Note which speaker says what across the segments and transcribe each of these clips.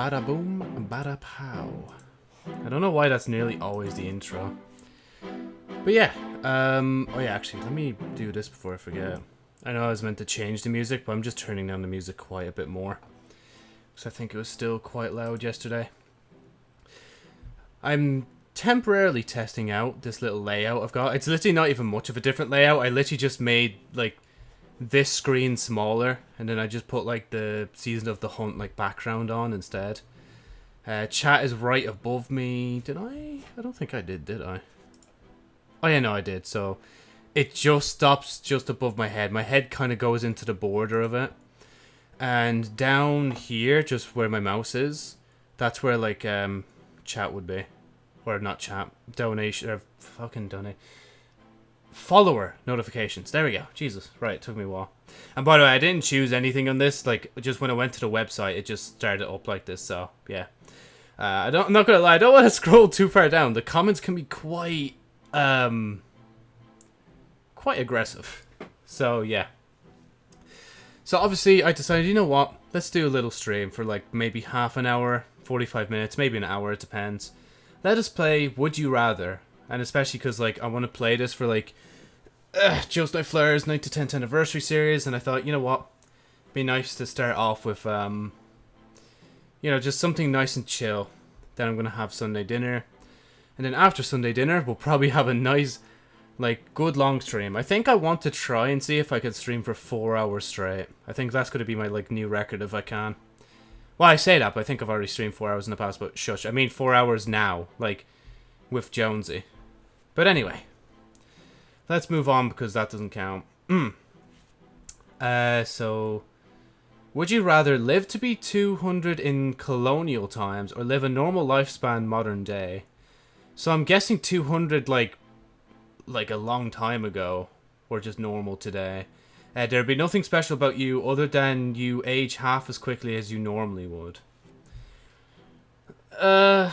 Speaker 1: Bada boom, bada pow. I don't know why that's nearly always the intro. But yeah, um, oh yeah, actually, let me do this before I forget. I know I was meant to change the music, but I'm just turning down the music quite a bit more. Because I think it was still quite loud yesterday. I'm temporarily testing out this little layout I've got. It's literally not even much of a different layout. I literally just made, like, this screen smaller, and then I just put, like, the Season of the Hunt, like, background on instead. Uh, chat is right above me. Did I? I don't think I did, did I? Oh yeah, no, I did. So it just stops just above my head. My head kind of goes into the border of it. And down here, just where my mouse is, that's where like um chat would be. Or not chat, donation or fucking donate. Follower notifications. There we go. Jesus. Right, took me a while. And by the way, I didn't choose anything on this. Like, just when I went to the website, it just started up like this. So, yeah. Uh, I don't, I'm not gonna lie, I don't want to scroll too far down. The comments can be quite, um, quite aggressive. So, yeah. So, obviously, I decided, you know what? Let's do a little stream for, like, maybe half an hour, 45 minutes, maybe an hour, it depends. Let us play Would You Rather. And especially because, like, I want to play this for, like, uh, Joe's Night Flares 9 to 10th anniversary series. And I thought, you know what? It'd Be nice to start off with, um, you know, just something nice and chill. Then I'm going to have Sunday dinner. And then after Sunday dinner, we'll probably have a nice, like, good long stream. I think I want to try and see if I can stream for four hours straight. I think that's to be my, like, new record if I can. Well, I say that, but I think I've already streamed four hours in the past, but shush. I mean four hours now, like, with Jonesy. But anyway. Let's move on because that doesn't count. Mm. Uh, so... Would you rather live to be 200 in colonial times or live a normal lifespan modern day? So I'm guessing 200 like like a long time ago or just normal today. Uh, there'd be nothing special about you other than you age half as quickly as you normally would. Uh,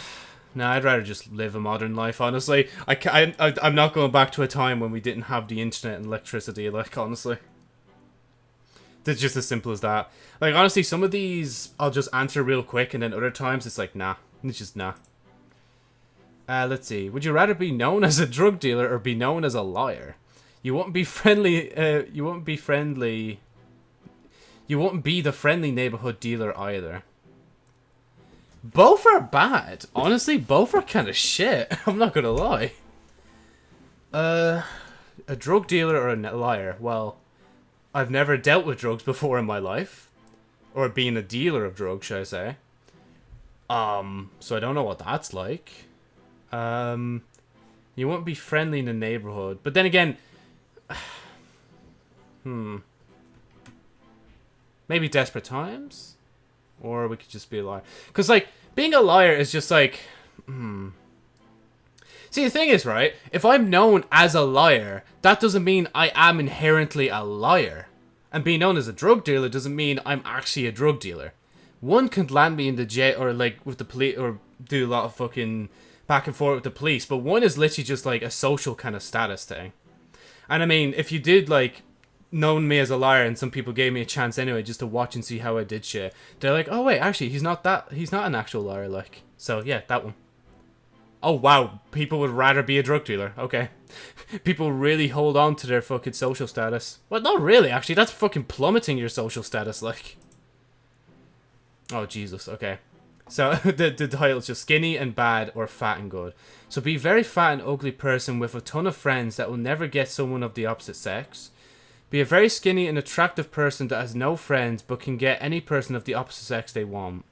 Speaker 1: no, I'd rather just live a modern life, honestly. I, I, I, I'm not going back to a time when we didn't have the internet and electricity, like, honestly. It's just as simple as that. Like, honestly, some of these I'll just answer real quick, and then other times it's like, nah. It's just nah. Uh, let's see. Would you rather be known as a drug dealer or be known as a liar? You won't be friendly, uh, you won't be friendly... You won't be the friendly neighborhood dealer either. Both are bad. Honestly, both are kind of shit. I'm not gonna lie. Uh, a drug dealer or a liar? Well, I've never dealt with drugs before in my life. Or being a dealer of drugs, should I say. Um, so I don't know what that's like. Um, you won't be friendly in the neighborhood. But then again... hmm. Maybe desperate times? Or we could just be a liar. Because, like, being a liar is just like... Hmm. See, the thing is, right, if I'm known as a liar, that doesn't mean I am inherently a liar. And being known as a drug dealer doesn't mean I'm actually a drug dealer. One could land me in the jail, or like with the police, or do a lot of fucking back and forth with the police, but one is literally just like a social kind of status thing. And I mean, if you did like known me as a liar and some people gave me a chance anyway just to watch and see how I did shit, they're like, oh wait, actually, he's not that, he's not an actual liar, like. So yeah, that one. Oh wow, people would rather be a drug dealer. Okay. people really hold on to their fucking social status. Well, not really, actually. That's fucking plummeting your social status, like. Oh, Jesus. Okay. So, the, the title is just skinny and bad or fat and good. So, be very fat and ugly person with a ton of friends that will never get someone of the opposite sex. Be a very skinny and attractive person that has no friends but can get any person of the opposite sex they want.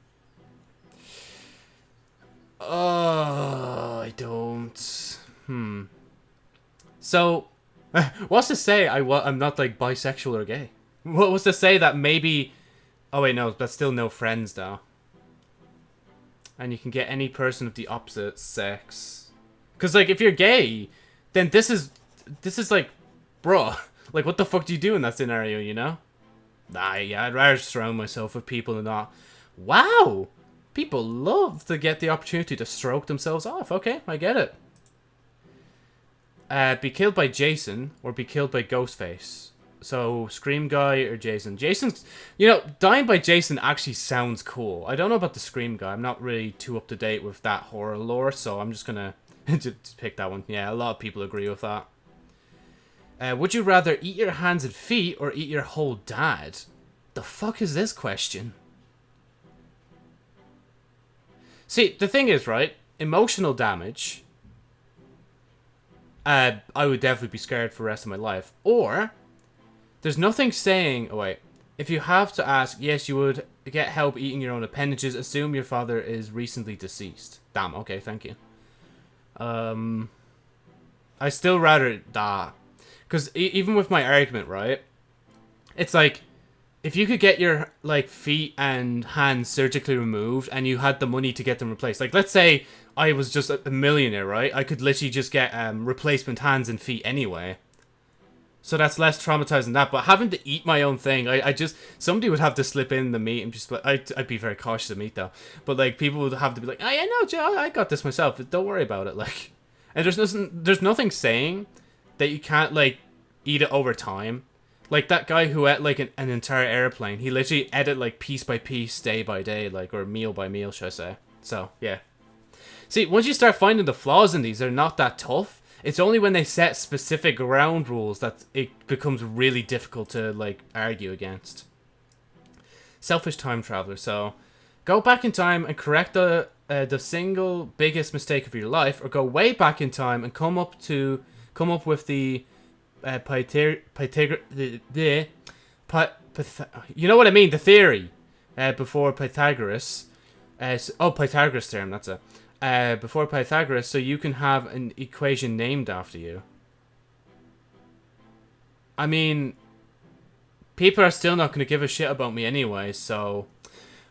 Speaker 1: Oh, I don't. Hmm. So, what's to say I I'm not like bisexual or gay? What was to say that maybe? Oh wait, no, but still no friends though. And you can get any person of the opposite sex. Cause like if you're gay, then this is this is like, bruh, like what the fuck do you do in that scenario? You know? Nah, yeah, I'd rather surround myself with people and not. Wow, people love to get the opportunity to stroke themselves off. Okay, I get it. Uh, be killed by Jason or be killed by Ghostface. So Scream guy or Jason? Jason's, you know, dying by Jason actually sounds cool. I don't know about the Scream guy. I'm not really too up to date with that horror lore, so I'm just gonna just pick that one. Yeah, a lot of people agree with that. Uh, would you rather eat your hands and feet or eat your whole dad? The fuck is this question? See, the thing is, right? Emotional damage. Uh, I would definitely be scared for the rest of my life. Or, there's nothing saying... Oh, wait. If you have to ask, yes, you would get help eating your own appendages. Assume your father is recently deceased. Damn, okay, thank you. Um, I still rather that. Because e even with my argument, right? It's like, if you could get your like feet and hands surgically removed and you had the money to get them replaced like let's say i was just a millionaire right i could literally just get um, replacement hands and feet anyway so that's less traumatizing than that but having to eat my own thing i, I just somebody would have to slip in the meat and just like I'd, I'd be very cautious of meat though but like people would have to be like oh yeah no Joe, i got this myself don't worry about it like and there's nothing there's nothing saying that you can't like eat it over time like that guy who ate like an, an entire airplane, he literally ate it like piece by piece, day by day, like or meal by meal, should I say? So yeah. See, once you start finding the flaws in these, they're not that tough. It's only when they set specific ground rules that it becomes really difficult to like argue against. Selfish time traveler. So, go back in time and correct the uh, the single biggest mistake of your life, or go way back in time and come up to come up with the uh, Pythag Pythag the, the Py Pyth you know what I mean the theory uh, before Pythagoras uh, so, oh Pythagoras theorem that's it uh, before Pythagoras so you can have an equation named after you I mean people are still not going to give a shit about me anyway so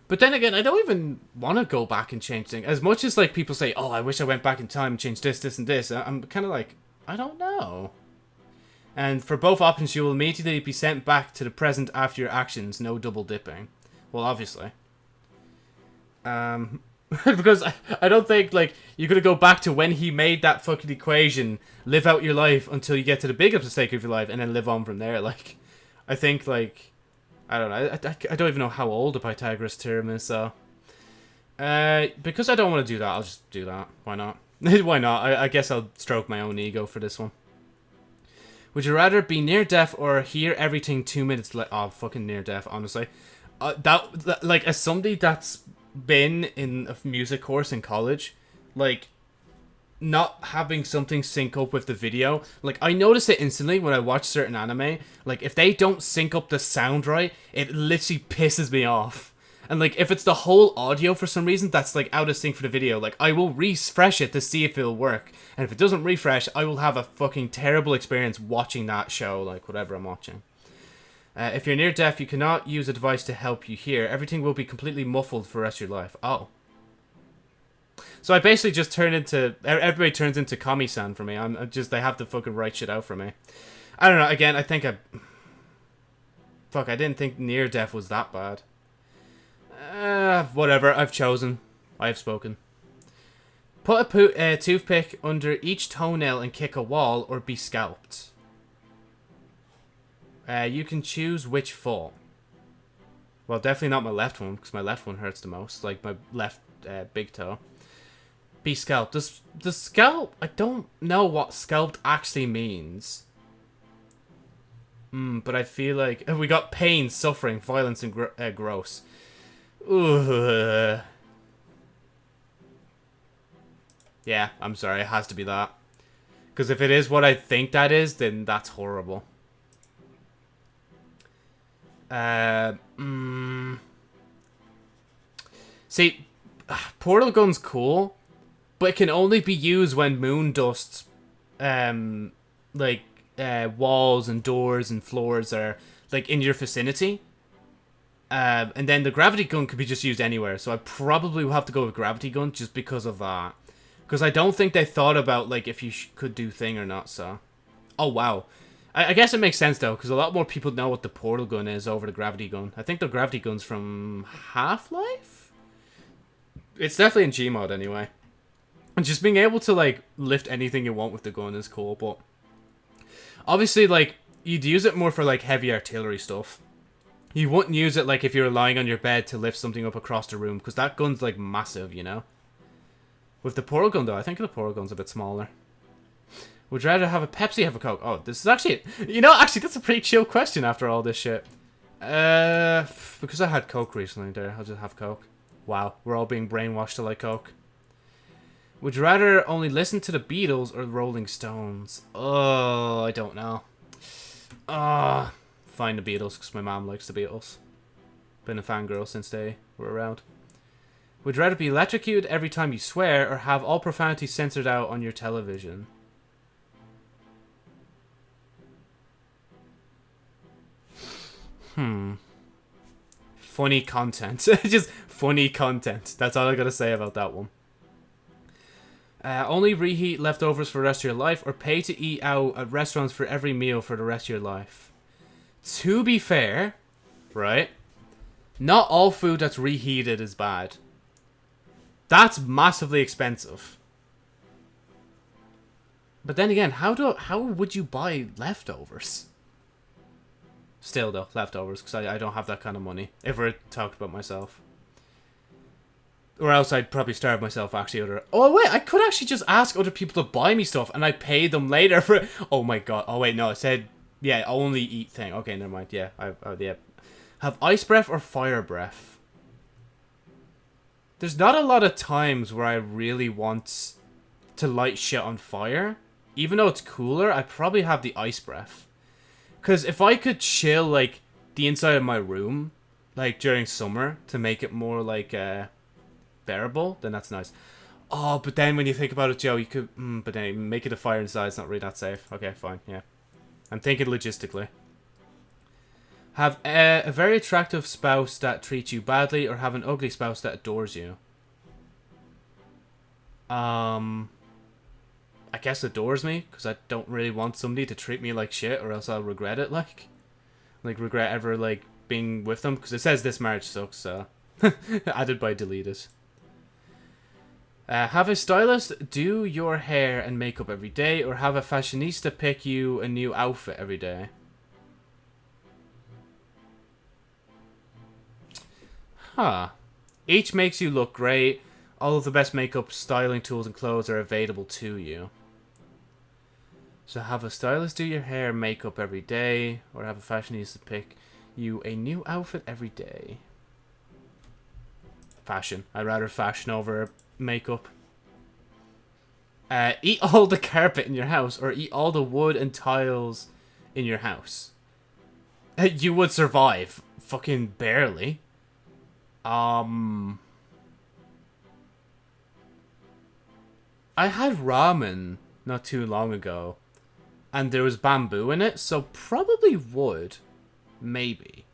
Speaker 1: but then again, I don't even want to go back and change things. As much as like people say, "Oh, I wish I went back in time and changed this, this, and this," I'm kind of like, I don't know. And for both options, you will immediately be sent back to the present after your actions. No double dipping. Well, obviously. Um, because I, I don't think, like, you're going to go back to when he made that fucking equation, live out your life until you get to the biggest mistake of your life, and then live on from there. Like, I think, like, I don't know. I, I, I don't even know how old the Pythagoras theorem is, so... Uh, because I don't want to do that, I'll just do that. Why not? Why not? I, I guess I'll stroke my own ego for this one. Would you rather be near deaf or hear everything two minutes late? Oh, fucking near deaf, honestly. Uh, that, that, like, as somebody that's been in a music course in college, like, not having something sync up with the video, like, I notice it instantly when I watch certain anime. Like, if they don't sync up the sound right, it literally pisses me off. And like, if it's the whole audio for some reason that's like out of sync for the video, like I will refresh it to see if it'll work. And if it doesn't refresh, I will have a fucking terrible experience watching that show, like whatever I'm watching. Uh, if you're near deaf, you cannot use a device to help you hear. Everything will be completely muffled for the rest of your life. Oh. So I basically just turn into everybody turns into Komi-san for me. I'm, I'm just they have to fucking write shit out for me. I don't know. Again, I think I. Fuck, I didn't think near deaf was that bad. Uh, whatever, I've chosen. I have spoken. Put a uh, toothpick under each toenail and kick a wall, or be scalped. Uh, you can choose which fall. Well, definitely not my left one, because my left one hurts the most. Like, my left uh, big toe. Be scalped. Does, the scalp... I don't know what scalped actually means. Hmm, but I feel like... We got pain, suffering, violence, and gr uh, gross. Ugh. Yeah, I'm sorry. It has to be that. Because if it is what I think that is, then that's horrible. Uh, mm, see, portal gun's cool, but it can only be used when moon dust, um, like uh, walls and doors and floors are like in your vicinity. Um, and then the gravity gun could be just used anywhere, so I probably will have to go with gravity gun just because of that. Because I don't think they thought about, like, if you could do thing or not, so... Oh, wow. I, I guess it makes sense, though, because a lot more people know what the portal gun is over the gravity gun. I think the gravity gun's from Half-Life? It's definitely in Gmod, anyway. And just being able to, like, lift anything you want with the gun is cool, but... Obviously, like, you'd use it more for like heavy artillery stuff. You wouldn't use it like if you were lying on your bed to lift something up across the room because that gun's like massive, you know. With the portal gun though, I think the portal gun's a bit smaller. Would you rather have a Pepsi, have a Coke? Oh, this is actually, you know, actually that's a pretty chill question after all this shit. Uh, because I had Coke recently there, I'll just have Coke. Wow, we're all being brainwashed to like Coke. Would you rather only listen to the Beatles or the Rolling Stones? Oh, I don't know. Ah, uh, find the Beatles because my mom likes the Beatles. Been a fangirl since they were around. Would rather be electrocuted every time you swear or have all profanity censored out on your television? Hmm. Funny content. Just funny content. That's all I gotta say about that one. Uh, only reheat leftovers for the rest of your life, or pay to eat out at restaurants for every meal for the rest of your life. To be fair, right? Not all food that's reheated is bad. That's massively expensive. But then again, how do how would you buy leftovers? Still though, leftovers, because I, I don't have that kind of money. If we're talking about myself. Or else I'd probably starve myself actually. Other oh wait, I could actually just ask other people to buy me stuff and I pay them later for. Oh my god. Oh wait, no, it said yeah, only eat thing. Okay, never mind. Yeah, I oh, yeah. Have ice breath or fire breath? There's not a lot of times where I really want to light shit on fire. Even though it's cooler, I probably have the ice breath. Because if I could chill, like, the inside of my room, like, during summer, to make it more, like, uh, bearable, then that's nice. Oh, but then when you think about it, Joe, you could... Mm, but then make it a fire inside, it's not really that safe. Okay, fine, yeah. I'm thinking logistically. Have a, a very attractive spouse that treats you badly, or have an ugly spouse that adores you? Um... I guess adores me, because I don't really want somebody to treat me like shit, or else I'll regret it, like. Like, regret ever, like, being with them, because it says this marriage sucks, so... Added by deleted. Uh, have a stylist do your hair and makeup every day, or have a fashionista pick you a new outfit every day? Huh. Each makes you look great. All of the best makeup, styling tools, and clothes are available to you. So have a stylist do your hair and makeup every day, or have a fashionista pick you a new outfit every day. Fashion. I'd rather fashion over makeup. Uh, eat all the carpet in your house or eat all the wood and tiles in your house. You would survive. Fucking barely. Um... I had ramen not too long ago. And there was bamboo in it, so probably wood. Maybe.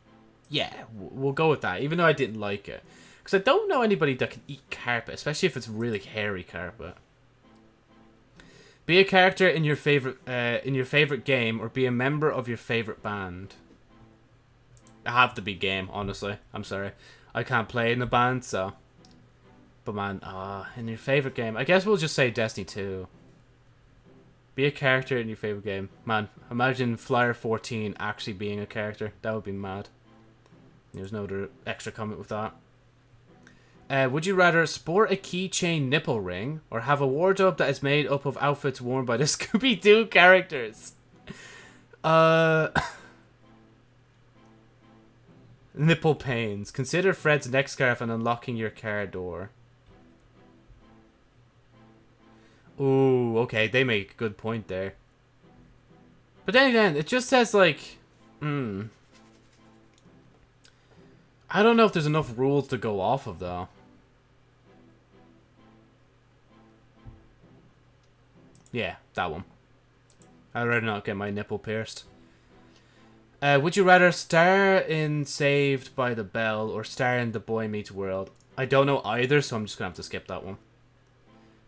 Speaker 1: Yeah, we'll go with that, even though I didn't like it. Because I don't know anybody that can eat carpet, especially if it's really hairy carpet. Be a character in your favorite uh, in your favorite game, or be a member of your favorite band. I have to be game, honestly. I'm sorry, I can't play in a band, so. But man, ah, uh, in your favorite game, I guess we'll just say Destiny 2. Be a character in your favorite game. Man, imagine Flyer 14 actually being a character. That would be mad. There's no other extra comment with that. Uh, would you rather sport a keychain nipple ring or have a wardrobe that is made up of outfits worn by the Scooby-Doo characters? Uh... nipple pains. Consider Fred's neck scarf and unlocking your car door. Ooh, okay, they make a good point there. But then again, it just says like, hmm. I don't know if there's enough rules to go off of though. Yeah, that one. I'd rather not get my nipple pierced. Uh, would you rather star in Saved by the Bell or star in The Boy Meets World? I don't know either, so I'm just gonna have to skip that one.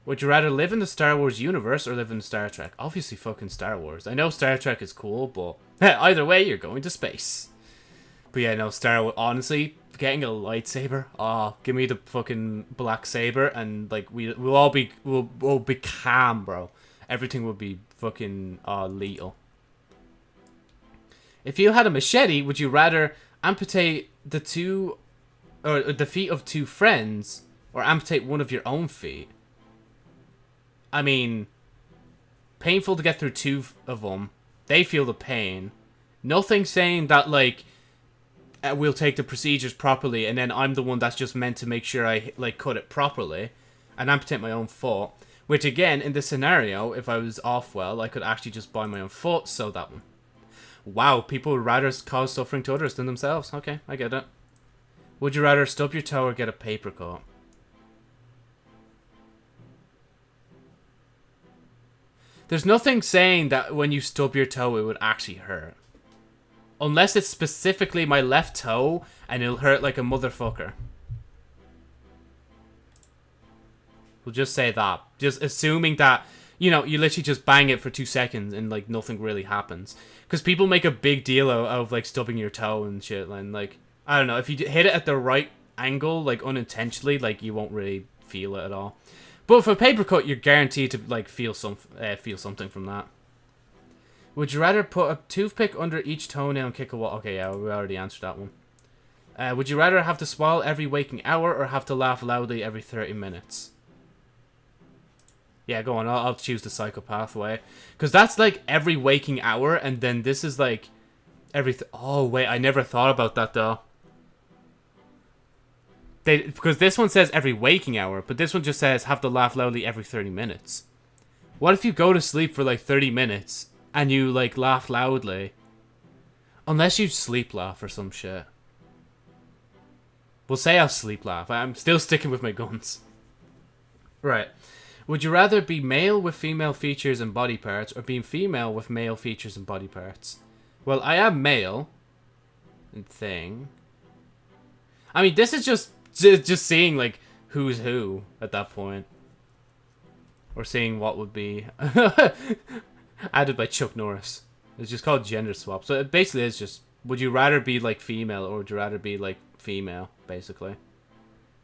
Speaker 1: Would you rather live in the Star Wars universe or live in Star Trek? Obviously fucking Star Wars. I know Star Trek is cool, but either way, you're going to space. But yeah, no, Star Wars, honestly, getting a lightsaber, oh, give me the fucking black saber and like we we'll all be we'll, we'll be calm, bro everything would be fucking uh, lethal. If you had a machete, would you rather amputate the two or the feet of two friends or amputate one of your own feet? I mean, painful to get through two of them. They feel the pain. Nothing saying that like uh, we'll take the procedures properly, and then I'm the one that's just meant to make sure I like cut it properly and amputate my own foot. Which again, in this scenario, if I was off well, I could actually just buy my own foot, so that one. Wow, people would rather cause suffering to others than themselves. Okay, I get it. Would you rather stub your toe or get a paper cut? There's nothing saying that when you stub your toe it would actually hurt. Unless it's specifically my left toe and it'll hurt like a motherfucker. We'll just say that. Just assuming that, you know, you literally just bang it for two seconds and like nothing really happens. Because people make a big deal out of like stubbing your toe and shit. And like, I don't know, if you hit it at the right angle, like unintentionally, like you won't really feel it at all. But for paper cut, you're guaranteed to like feel some uh, feel something from that. Would you rather put a toothpick under each toenail and kick a wall? Okay, yeah, we already answered that one. Uh, would you rather have to smile every waking hour or have to laugh loudly every 30 minutes? Yeah, go on. I'll, I'll choose the psychopath way. Because that's like every waking hour, and then this is like every... oh, wait. I never thought about that, though. They, because this one says every waking hour, but this one just says have to laugh loudly every 30 minutes. What if you go to sleep for like 30 minutes and you like laugh loudly? Unless you sleep laugh or some shit. We'll say I'll sleep laugh. I'm still sticking with my guns. Right. Would you rather be male with female features and body parts or being female with male features and body parts? Well, I am male. Thing. I mean, this is just just seeing like who's who at that point, or seeing what would be added by Chuck Norris. It's just called gender swap. So it basically is just would you rather be like female or would you rather be like female, basically.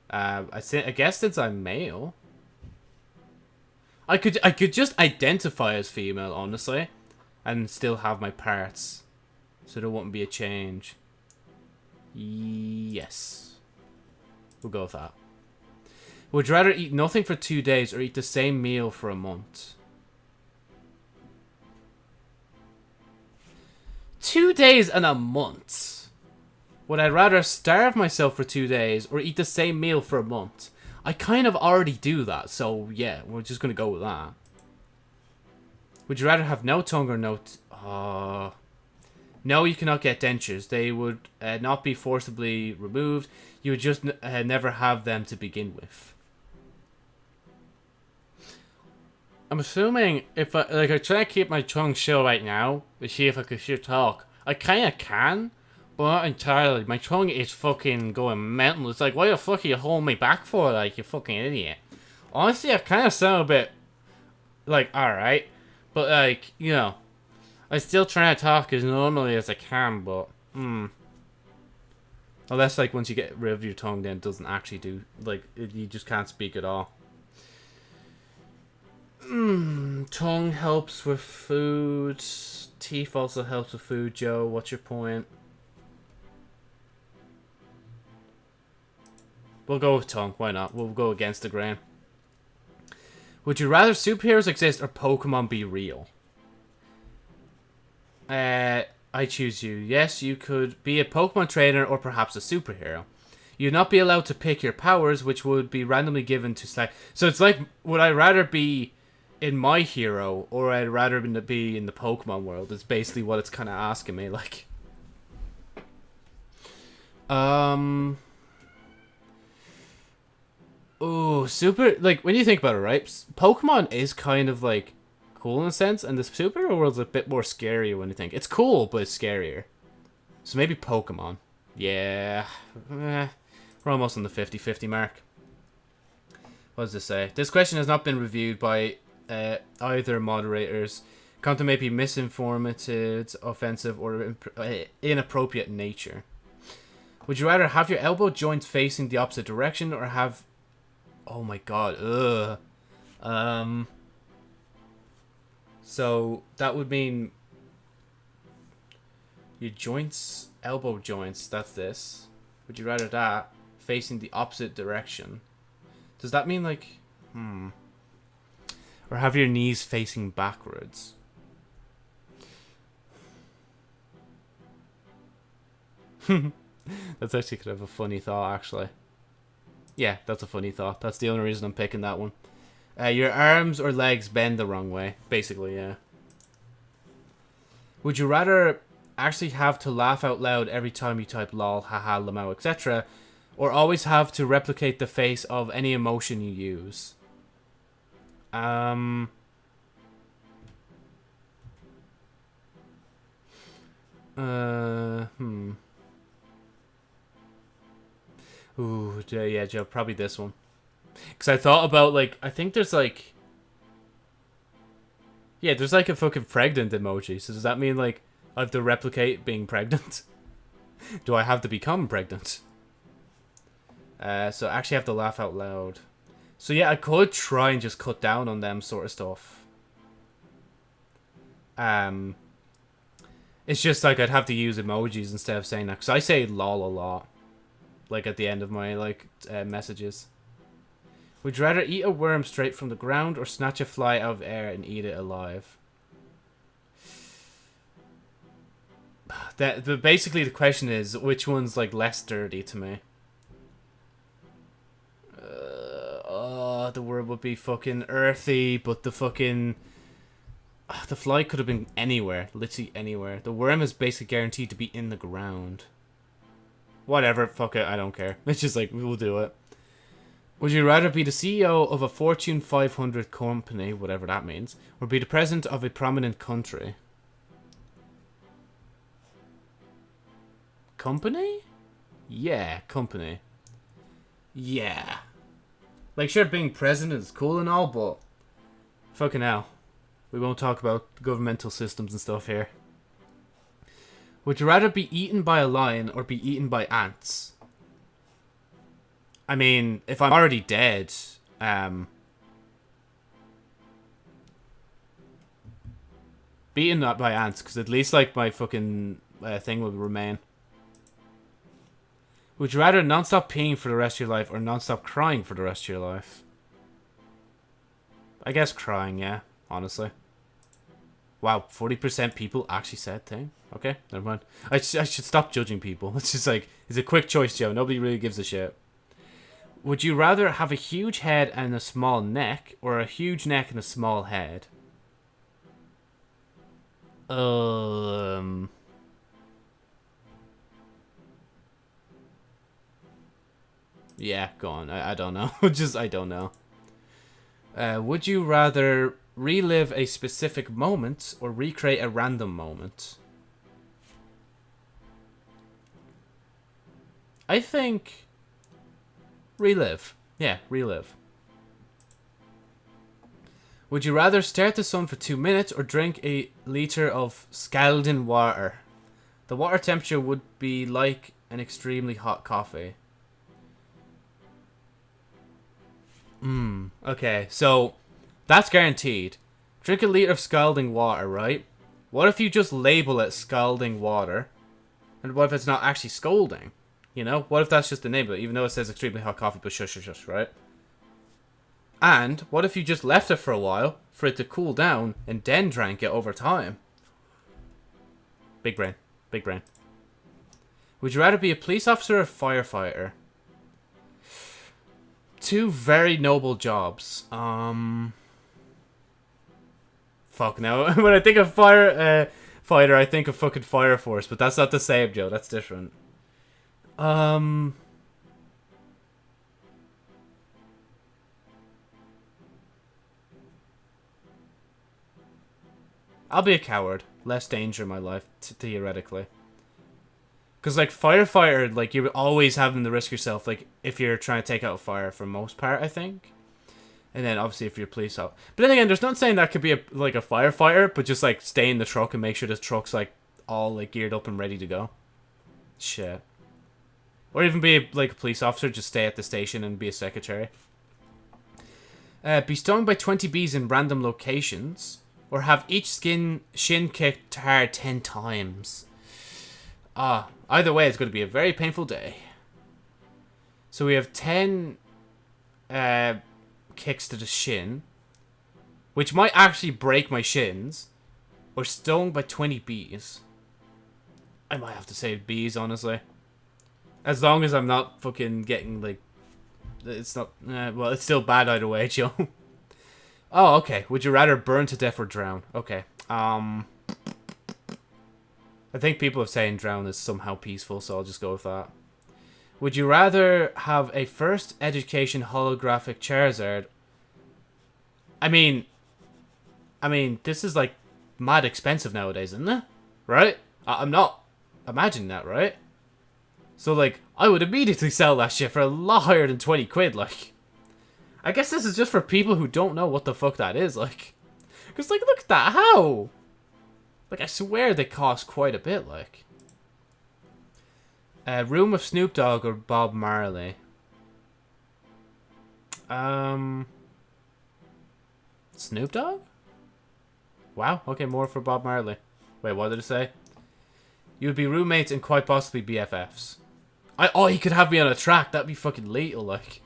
Speaker 1: Uh, I, I guess since I'm male, I could I could just identify as female, honestly, and still have my parts, so there wouldn't be a change. Yes, we'll go with that. Would you rather eat nothing for two days or eat the same meal for a month? Two days and a month. Would I rather starve myself for two days or eat the same meal for a month? I kind of already do that, so yeah, we're just gonna go with that. Would you rather have no tongue or no... Uh, no, you cannot get dentures. They would uh, not be forcibly removed. You would just uh, never have them to begin with. I'm assuming if I, like, I try to keep my tongue still right now to see if I can still talk. I kind of can, not entirely. My tongue is fucking going mental. It's like, why the fuck are you holding me back for, like, you fucking idiot? Honestly, I kind of sound a bit, like, alright. But, like, you know, I'm still try to talk as normally as I can, but, hmm. Unless, like, once you get rid of your tongue, then it doesn't actually do, like, you just can't speak at all. Mm, tongue helps with food. Teeth also helps with food, Joe. What's your point? We'll go with tongue. Why not? We'll go against the grain. Would you rather superheroes exist or Pokemon be real? Uh, I choose you. Yes, you could be a Pokemon trainer or perhaps a superhero. You'd not be allowed to pick your powers, which would be randomly given to select. So it's like, would I rather be in my hero or I'd rather be in the Pokemon world? It's basically what it's kind of asking me. Like, um, Oh, super! Like when you think about it, right? Pokemon is kind of like cool in a sense, and the superhero world's a bit more scary when you think it's cool, but it's scarier. So maybe Pokemon. Yeah, eh, we're almost on the 50-50 mark. What does this say? This question has not been reviewed by uh, either moderators. Content may be misinformative, offensive, or uh, inappropriate in nature. Would you rather have your elbow joints facing the opposite direction or have Oh my god. Ugh. Um. So that would mean Your joints, elbow joints, that's this. Would you rather that facing the opposite direction? Does that mean like, hmm. Or have your knees facing backwards? that's actually kind of a funny thought, actually. Yeah, that's a funny thought. That's the only reason I'm picking that one. Uh, your arms or legs bend the wrong way, basically, yeah. Would you rather actually have to laugh out loud every time you type lol, haha, lamau, etc., or always have to replicate the face of any emotion you use? Um... Uh, hmm. Ooh, yeah, Joe, probably this one. Because I thought about, like, I think there's, like... Yeah, there's, like, a fucking pregnant emoji. So does that mean, like, I have to replicate being pregnant? Do I have to become pregnant? Uh, so I actually have to laugh out loud. So yeah, I could try and just cut down on them sort of stuff. Um, It's just, like, I'd have to use emojis instead of saying that. Because I say lol a lot like at the end of my like uh, messages. Would you rather eat a worm straight from the ground or snatch a fly out of air and eat it alive? That the basically the question is which one's like less dirty to me. Uh, oh, the worm would be fucking earthy, but the fucking uh, the fly could have been anywhere, literally anywhere. The worm is basically guaranteed to be in the ground. Whatever, fuck it, I don't care. It's just like, we'll do it. Would you rather be the CEO of a Fortune 500 company, whatever that means, or be the president of a prominent country? Company? Yeah, company. Yeah. Like, sure, being president is cool and all, but... Fucking hell. We won't talk about governmental systems and stuff here. Would you rather be eaten by a lion or be eaten by ants? I mean, if I'm already dead, um... Beaten up by ants, because at least, like, my fucking uh, thing would remain. Would you rather non-stop peeing for the rest of your life or non-stop crying for the rest of your life? I guess crying, yeah, honestly. Wow, 40% people actually said thing. Okay, never mind. I, sh I should stop judging people. It's just like, it's a quick choice, Joe. Nobody really gives a shit. Would you rather have a huge head and a small neck, or a huge neck and a small head? Um... Yeah, go on. I, I don't know. just, I don't know. Uh, would you rather relive a specific moment or recreate a random moment? I think relive. Yeah, relive. Would you rather stare at the sun for two minutes or drink a liter of scalding water? The water temperature would be like an extremely hot coffee. Hmm. Okay, so that's guaranteed. Drink a liter of scalding water, right? What if you just label it scalding water? And what if it's not actually scalding? You know, what if that's just the name of it, even though it says extremely hot coffee, but shush, shush, shush, right? And what if you just left it for a while for it to cool down and then drank it over time? Big brain. Big brain. Would you rather be a police officer or a firefighter? Two very noble jobs. Um... Fuck, now, when I think of fire uh, fighter, I think of fucking Fire Force, but that's not the same, Joe. That's different. Um... I'll be a coward. Less danger in my life, theoretically. Because, like, firefighter, like, you're always having to risk yourself, like, if you're trying to take out fire for most part, I think. And then, obviously, if you're police officer. But then again, there's not saying that could be, a, like, a firefighter, but just, like, stay in the truck and make sure the truck's, like, all, like, geared up and ready to go. Shit. Or even be like a police officer, just stay at the station and be a secretary. Uh, be stung by 20 bees in random locations. Or have each skin shin kicked hard 10 times. Ah, either way, it's going to be a very painful day. So we have 10 uh, kicks to the shin, which might actually break my shins, or stung by 20 bees. I might have to say bees, honestly. As long as I'm not fucking getting, like... It's not... Uh, well, it's still bad either way, Joe. oh, okay. Would you rather burn to death or drown? Okay. Um... I think people are saying drown is somehow peaceful, so I'll just go with that. Would you rather have a first edition holographic Charizard? I mean... I mean, this is, like, mad expensive nowadays, isn't it? Right? I I'm not imagining that, right? So, like, I would immediately sell that shit for a lot higher than 20 quid, like. I guess this is just for people who don't know what the fuck that is, like. Because, like, look at that. How? Like, I swear they cost quite a bit, like. Uh, room of Snoop Dogg or Bob Marley? Um... Snoop Dogg? Wow, okay, more for Bob Marley. Wait, what did it say? You would be roommates and quite possibly BFFs. I oh, he could have me on a track. That'd be fucking lethal, like.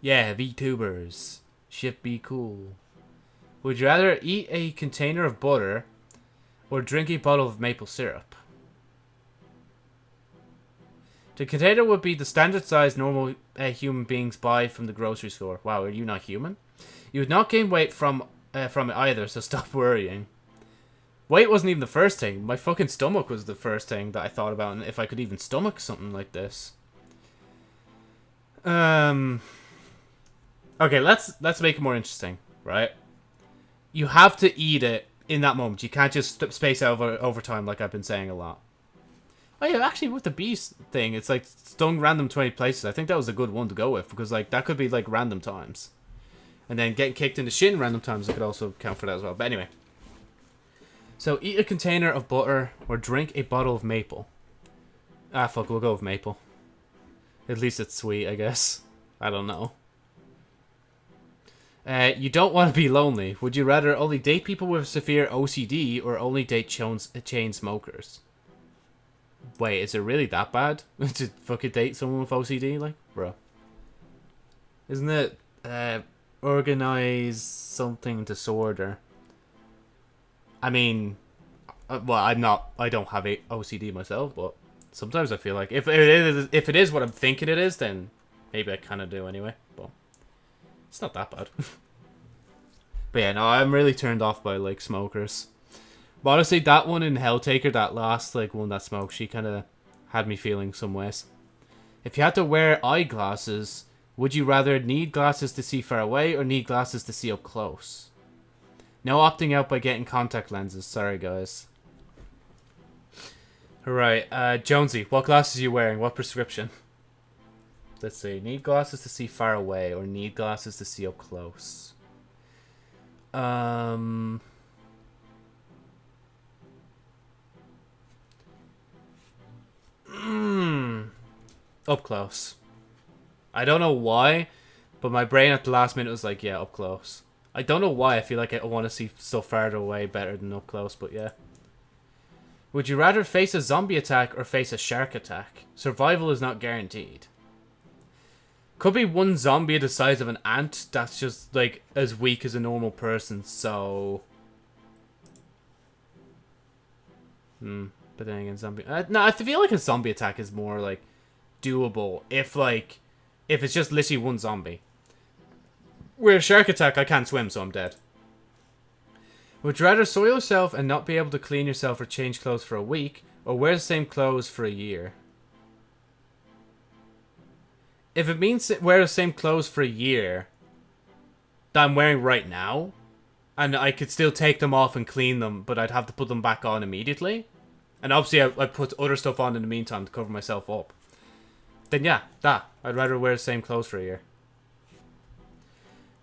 Speaker 1: Yeah, VTubers. Shit be cool. Would you rather eat a container of butter or drink a bottle of maple syrup? The container would be the standard size normal uh, human beings buy from the grocery store. Wow, are you not human? You would not gain weight from uh, from it either, so stop worrying. Weight wasn't even the first thing. My fucking stomach was the first thing that I thought about, and if I could even stomach something like this. Um. Okay, let's let's make it more interesting, right? You have to eat it in that moment. You can't just space over over time, like I've been saying a lot. Oh yeah, actually with the beast thing, it's like stung random 20 places. I think that was a good one to go with because like that could be like random times. And then getting kicked in the shin random times, it could also count for that as well. But anyway. So, eat a container of butter or drink a bottle of maple. Ah, fuck, we'll go with maple. At least it's sweet, I guess. I don't know. Uh, you don't want to be lonely. Would you rather only date people with severe OCD or only date chain smokers? Wait, is it really that bad to fucking date someone with OCD? Like, bro. Isn't it uh, organize something disorder? I mean, uh, well, I'm not. I don't have a OCD myself, but sometimes I feel like if it is, if it is what I'm thinking it is, then maybe I kind of do anyway. But it's not that bad. but yeah, no, I'm really turned off by like smokers. But honestly, that one in Helltaker, that last like one that smoked, she kind of had me feeling some ways. If you had to wear eyeglasses, would you rather need glasses to see far away or need glasses to see up close? No opting out by getting contact lenses. Sorry, guys. Right, uh, Jonesy, what glasses are you wearing? What prescription? Let's see. Need glasses to see far away or need glasses to see up close? Um... Mm, up close. I don't know why, but my brain at the last minute was like, yeah, up close. I don't know why I feel like I want to see stuff farther away better than up close, but yeah. Would you rather face a zombie attack or face a shark attack? Survival is not guaranteed. Could be one zombie the size of an ant that's just, like, as weak as a normal person, so... Hmm. But then again, zombie... Uh, no, I feel like a zombie attack is more, like, doable if, like, if it's just literally one zombie. Where a shark attack, I can't swim, so I'm dead. Would you rather soil yourself and not be able to clean yourself or change clothes for a week, or wear the same clothes for a year? If it means wear the same clothes for a year that I'm wearing right now, and I could still take them off and clean them, but I'd have to put them back on immediately, and obviously I, I put other stuff on in the meantime to cover myself up, then yeah, that. I'd rather wear the same clothes for a year.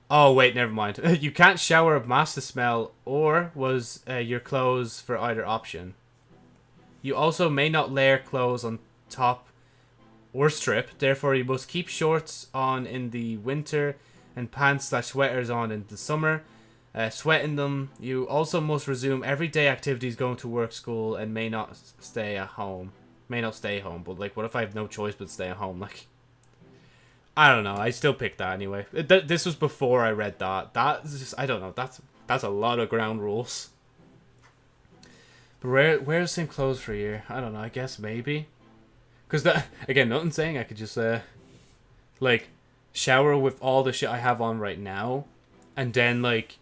Speaker 1: Oh, wait, never mind. you can't shower or mask smell, or was uh, your clothes for either option. You also may not layer clothes on top or strip, therefore you must keep shorts on in the winter and pants slash sweaters on in the summer. Uh, sweating them. You also must resume everyday activities going to work, school, and may not stay at home. may not stay home, but like, what if I have no choice but stay at home? Like, I don't know. I still picked that anyway. Th this was before I read that. That's just, I don't know. That's that's a lot of ground rules. But where wear the same clothes for a year? I don't know. I guess maybe. Cause that again, nothing saying I could just uh, like, shower with all the shit I have on right now, and then like,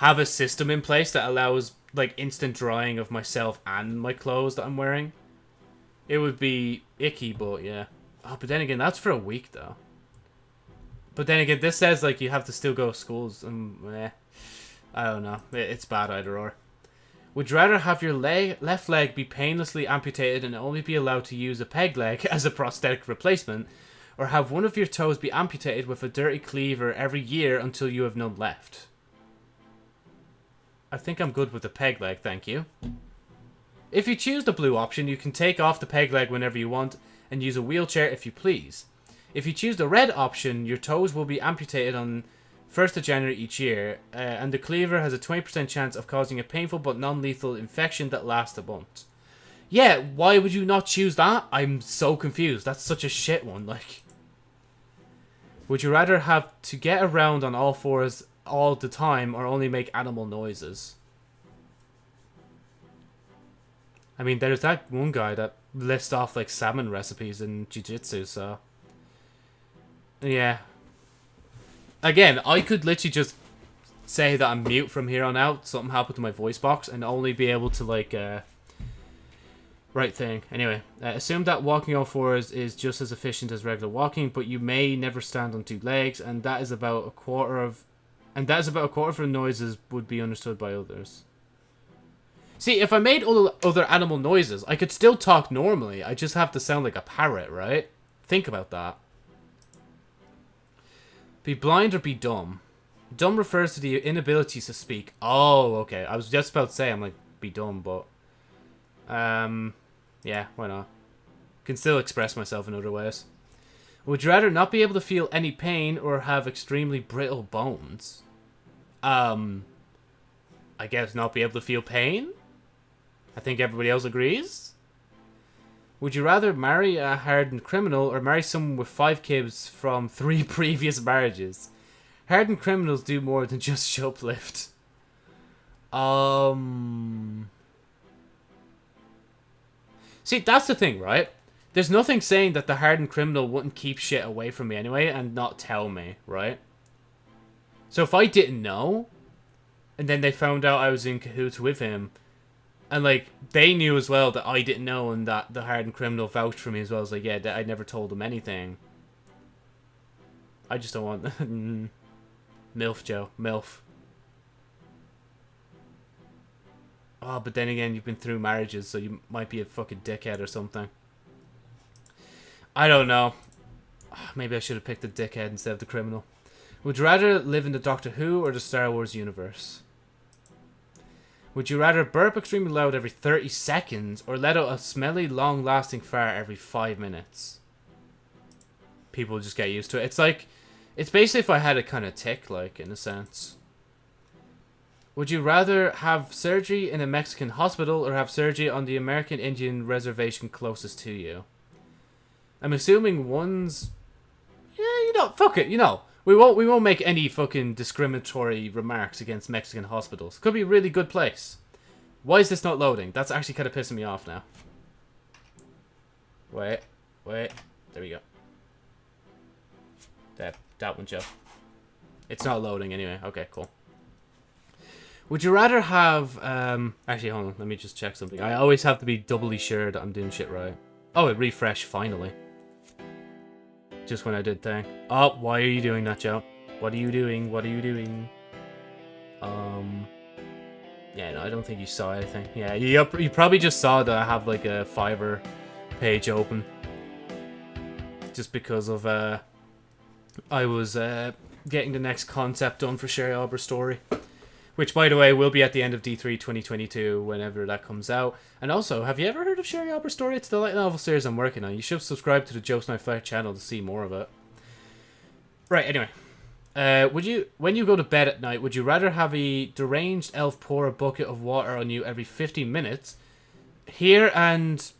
Speaker 1: have a system in place that allows like instant drying of myself and my clothes that I'm wearing. It would be icky, but yeah. Oh, but then again, that's for a week though. But then again, this says like you have to still go to schools, and eh, I don't know. It's bad either or. Would you rather have your leg, left leg be painlessly amputated and only be allowed to use a peg leg as a prosthetic replacement, or have one of your toes be amputated with a dirty cleaver every year until you have none left? I think I'm good with the peg leg, thank you. If you choose the blue option, you can take off the peg leg whenever you want and use a wheelchair if you please. If you choose the red option, your toes will be amputated on 1st of January each year, uh, and the cleaver has a 20% chance of causing a painful but non-lethal infection that lasts a month. Yeah, why would you not choose that? I'm so confused. That's such a shit one, like... Would you rather have to get around on all fours all the time or only make animal noises? I mean, there's that one guy that lists off, like, salmon recipes in Jiu-Jitsu, so... Yeah. Again, I could literally just say that I'm mute from here on out, something happened to my voice box, and only be able to, like, uh... Right thing. Anyway, uh, assume that walking on fours is just as efficient as regular walking, but you may never stand on two legs, and that is about a quarter of... And that is about a quarter of the noises would be understood by others. See, if I made all other animal noises, I could still talk normally. I just have to sound like a parrot, right? Think about that. Be blind or be dumb. Dumb refers to the inability to speak. Oh, okay. I was just about to say, I'm like, be dumb, but... Um, yeah, why not? Can still express myself in other ways. Would you rather not be able to feel any pain or have extremely brittle bones? Um, I guess not be able to feel pain? I think everybody else agrees? Would you rather marry a hardened criminal or marry someone with five kids from three previous marriages? Hardened criminals do more than just shoplift. Um... See, that's the thing, right? There's nothing saying that the hardened criminal wouldn't keep shit away from me anyway and not tell me, right? So if I didn't know, and then they found out I was in cahoots with him, and like they knew as well that I didn't know, and that the hardened criminal vouched for me as well. as like, yeah, that I never told them anything. I just don't want mm. milf, Joe, milf. Oh, but then again, you've been through marriages, so you might be a fucking dickhead or something. I don't know. Maybe I should have picked the dickhead instead of the criminal. Would you rather live in the Doctor Who or the Star Wars universe? Would you rather burp extremely loud every 30 seconds or let out a smelly, long-lasting fart every 5 minutes? People just get used to it. It's like, it's basically if I had a kind of tick, like, in a sense. Would you rather have surgery in a Mexican hospital or have surgery on the American Indian reservation closest to you? I'm assuming one's... Yeah, you know, fuck it, you know. We won't we won't make any fucking discriminatory remarks against Mexican hospitals. Could be a really good place. Why is this not loading? That's actually kind of pissing me off now. Wait, wait. There we go. That that one, Joe. It's not loading anyway. Okay, cool. Would you rather have, um, actually, hold on, let me just check something. I always have to be doubly sure that I'm doing shit right. Oh, it refreshed, finally just when I did thing. Oh, why are you doing that, Joe? What are you doing? What are you doing? Um, yeah, no, I don't think you saw anything. Yeah, you, you probably just saw that I have like a Fiverr page open. Just because of, uh, I was, uh, getting the next concept done for Sherry Arbor's story. Which, by the way, will be at the end of D3 2022 whenever that comes out. And also, have you ever heard of Sherry Arbor's story? It's the light novel series I'm working on. You should subscribe to the Joe Snipe Flair channel to see more of it. Right, anyway. Uh, would you, when you go to bed at night, would you rather have a deranged elf pour a bucket of water on you every 15 minutes, here and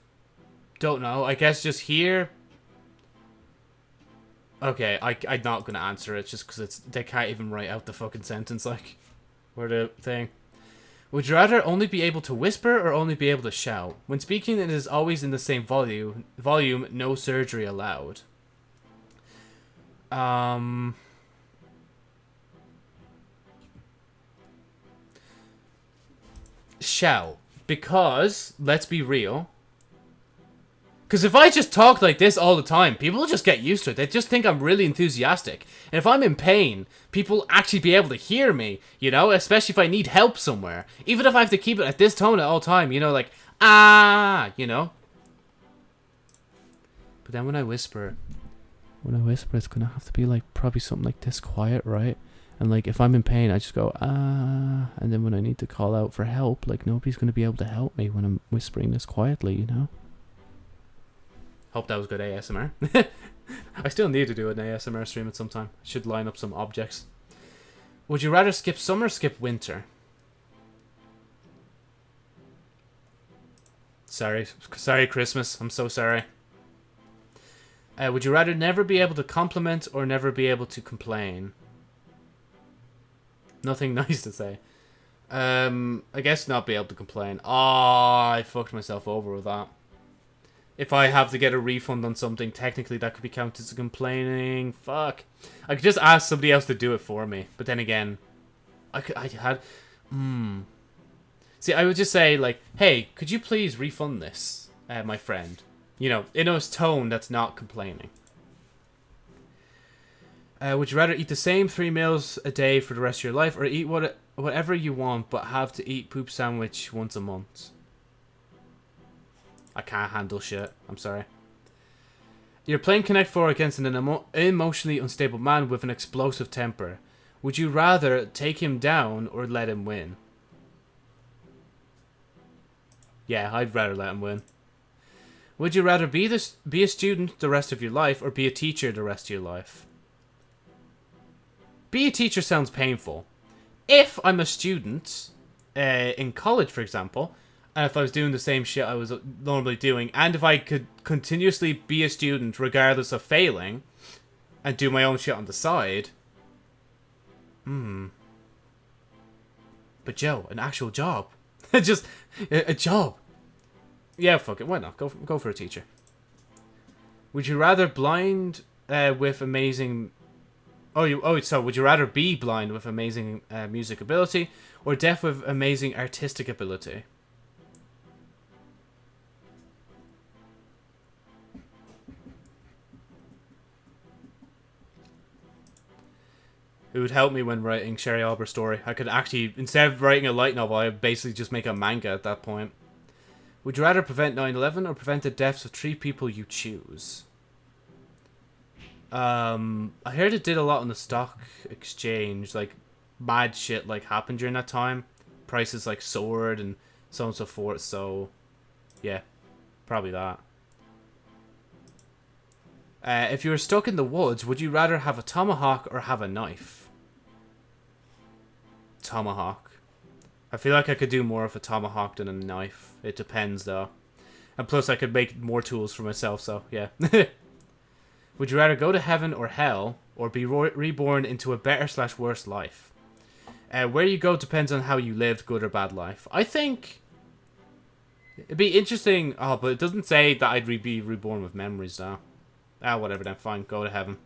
Speaker 1: don't know. I guess just here. Okay, I, I'm not gonna answer it just because it's they can't even write out the fucking sentence like, or the thing. Would you rather only be able to whisper or only be able to shout? When speaking, it is always in the same volume. Volume, no surgery allowed. Um. Shout. Because, let's be real. Because if I just talk like this all the time, people just get used to it. They just think I'm really enthusiastic. And if I'm in pain, people actually be able to hear me, you know? Especially if I need help somewhere. Even if I have to keep it at this tone at all time, you know, like, ah, you know? But then when I whisper, when I whisper, it's gonna have to be like, probably something like this quiet, right? And like, if I'm in pain, I just go, ah. And then when I need to call out for help, like, nobody's gonna be able to help me when I'm whispering this quietly, you know? Hope that was good ASMR. I still need to do an ASMR stream at some time. Should line up some objects. Would you rather skip summer skip winter? Sorry. Sorry, Christmas. I'm so sorry. Uh, would you rather never be able to compliment or never be able to complain? Nothing nice to say. Um, I guess not be able to complain. Oh, I fucked myself over with that. If I have to get a refund on something, technically that could be counted as complaining. Fuck. I could just ask somebody else to do it for me. But then again, I could, I had, hmm. See, I would just say like, hey, could you please refund this, uh, my friend? You know, in a tone that's not complaining. Uh, would you rather eat the same three meals a day for the rest of your life, or eat what whatever you want, but have to eat poop sandwich once a month? I can't handle shit. I'm sorry. You're playing Connect 4 against an emo emotionally unstable man with an explosive temper. Would you rather take him down or let him win? Yeah, I'd rather let him win. Would you rather be this be a student the rest of your life or be a teacher the rest of your life? Be a teacher sounds painful. If I'm a student uh, in college, for example, and if I was doing the same shit I was normally doing, and if I could continuously be a student regardless of failing, and do my own shit on the side, hmm. But Joe, an actual job, just a, job. Yeah, fuck it. Why not? Go go for a teacher. Would you rather blind uh, with amazing? Oh, you oh so would you rather be blind with amazing uh, music ability or deaf with amazing artistic ability? It would help me when writing Sherry Albert's story. I could actually, instead of writing a light novel, I would basically just make a manga at that point. Would you rather prevent 9-11 or prevent the deaths of three people you choose? Um, I heard it did a lot on the stock exchange. Like, mad shit like happened during that time. Prices like soared and so on and so forth. So, yeah, probably that. Uh, if you were stuck in the woods, would you rather have a tomahawk or have a knife? Tomahawk. I feel like I could do more of a tomahawk than a knife. It depends, though. And plus, I could make more tools for myself, so yeah. would you rather go to heaven or hell, or be reborn into a better slash worse life? Uh, where you go depends on how you lived, good or bad life. I think... It'd be interesting... Oh, but it doesn't say that I'd re be reborn with memories, though. Ah, whatever then. Fine. Go to heaven.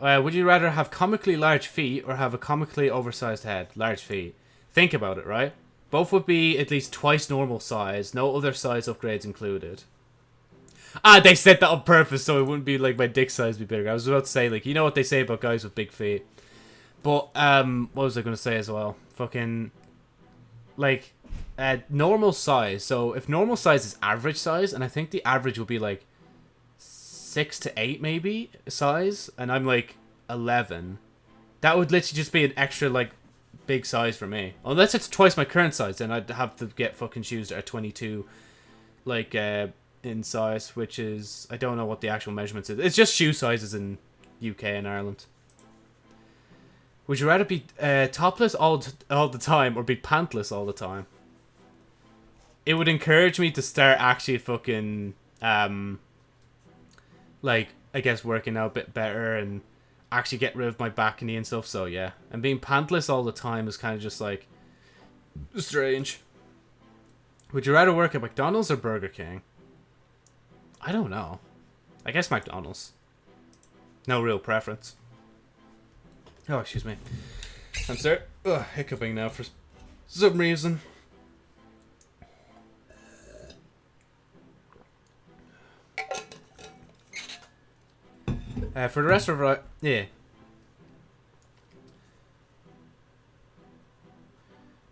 Speaker 1: Uh, would you rather have comically large feet or have a comically oversized head? Large feet. Think about it, right? Both would be at least twice normal size. No other size upgrades included. Ah, they said that on purpose so it wouldn't be like my dick size be bigger. I was about to say, like, you know what they say about guys with big feet. But, um, what was I going to say as well? Fucking, like, uh, normal size. So if normal size is average size, and I think the average would be like six to eight maybe size, and I'm like eleven, that would literally just be an extra like big size for me. Unless it's twice my current size, then I'd have to get fucking shoes that are twenty two, like uh, in size, which is I don't know what the actual measurements is. It's just shoe sizes in UK and Ireland. Would you rather be uh, topless all all the time or be pantless all the time? it would encourage me to start actually fucking um like I guess working out a bit better and actually get rid of my back knee and stuff. So yeah, and being pantless all the time is kind of just like strange. Would you rather work at McDonald's or Burger King? I don't know. I guess McDonald's. No real preference. Oh, excuse me. I'm sorry. Ugh, hiccuping now for some reason. Uh, for the rest of. Yeah.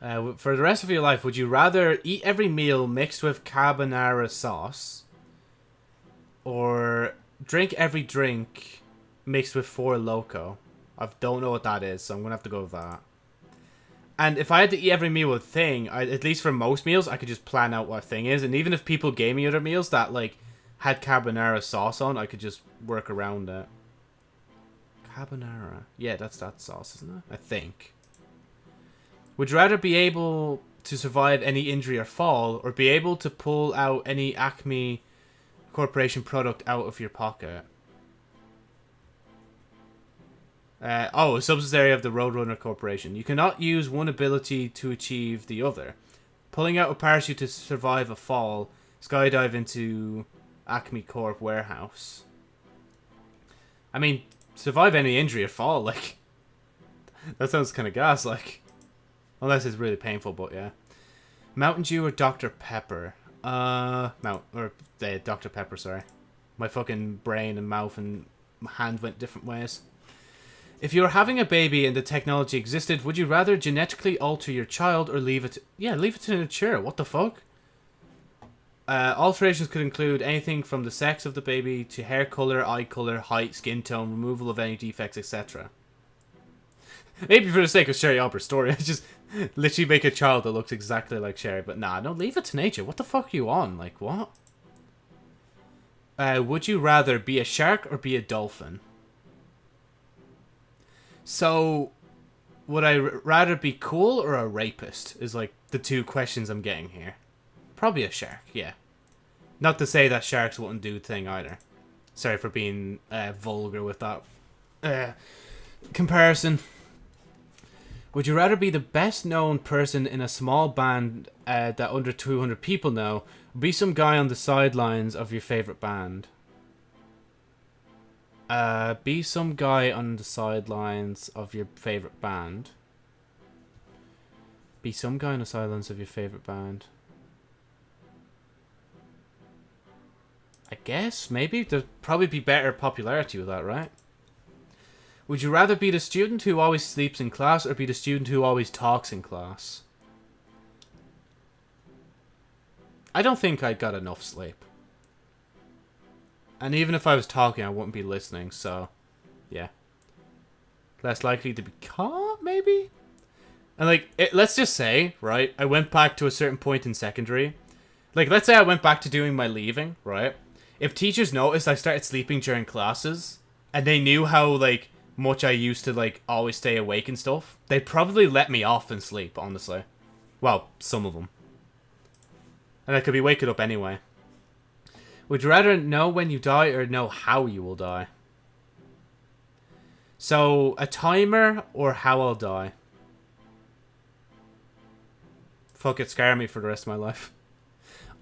Speaker 1: Uh, for the rest of your life, would you rather eat every meal mixed with carbonara sauce or drink every drink mixed with Four Loco? I don't know what that is, so I'm going to have to go with that. And if I had to eat every meal with thing, I, at least for most meals, I could just plan out what thing is. And even if people gave me other meals that, like, had carbonara sauce on, I could just work around that. Carbonara. Yeah, that's that sauce, isn't it? I think. Would you rather be able to survive any injury or fall, or be able to pull out any Acme Corporation product out of your pocket? Uh, oh, a subsidiary of the Roadrunner Corporation. You cannot use one ability to achieve the other. Pulling out a parachute to survive a fall. Skydive into Acme Corp warehouse. I mean, survive any injury or fall, like... that sounds kind of gas, like... Unless it's really painful, but yeah. Mountain Dew or Dr. Pepper? Uh, Mount... Or, uh, Dr. Pepper, sorry. My fucking brain and mouth and hand went different ways. If you were having a baby and the technology existed, would you rather genetically alter your child or leave it... Yeah, leave it to nature. What the fuck? Uh, alterations could include anything from the sex of the baby to hair color, eye color, height, skin tone, removal of any defects, etc. Maybe for the sake of Sherry Albert's story, I just literally make a child that looks exactly like Sherry. But nah, no, leave it to nature. What the fuck are you on? Like, what? Uh, would you rather be a shark or be a dolphin? So, would I rather be cool or a rapist? Is like the two questions I'm getting here. Probably a shark, yeah. Not to say that sharks wouldn't do thing either. Sorry for being uh, vulgar with that uh, comparison. Would you rather be the best known person in a small band uh, that under 200 people know, be some guy on the sidelines of your favorite band? Uh, be some guy on the sidelines of your favorite band. Be some guy on the sidelines of your favorite band. I guess, maybe. There'd probably be better popularity with that, right? Would you rather be the student who always sleeps in class or be the student who always talks in class? I don't think I got enough sleep. And even if I was talking, I wouldn't be listening, so... Yeah. Less likely to be caught, maybe? And, like, it, let's just say, right, I went back to a certain point in secondary. Like, let's say I went back to doing my leaving, right? If teachers noticed I started sleeping during classes, and they knew how, like, much I used to, like, always stay awake and stuff, they'd probably let me off and sleep, honestly. Well, some of them. And I could be waking up anyway. Would you rather know when you die or know how you will die? So, a timer or how I'll die? Fuck it, scare me for the rest of my life.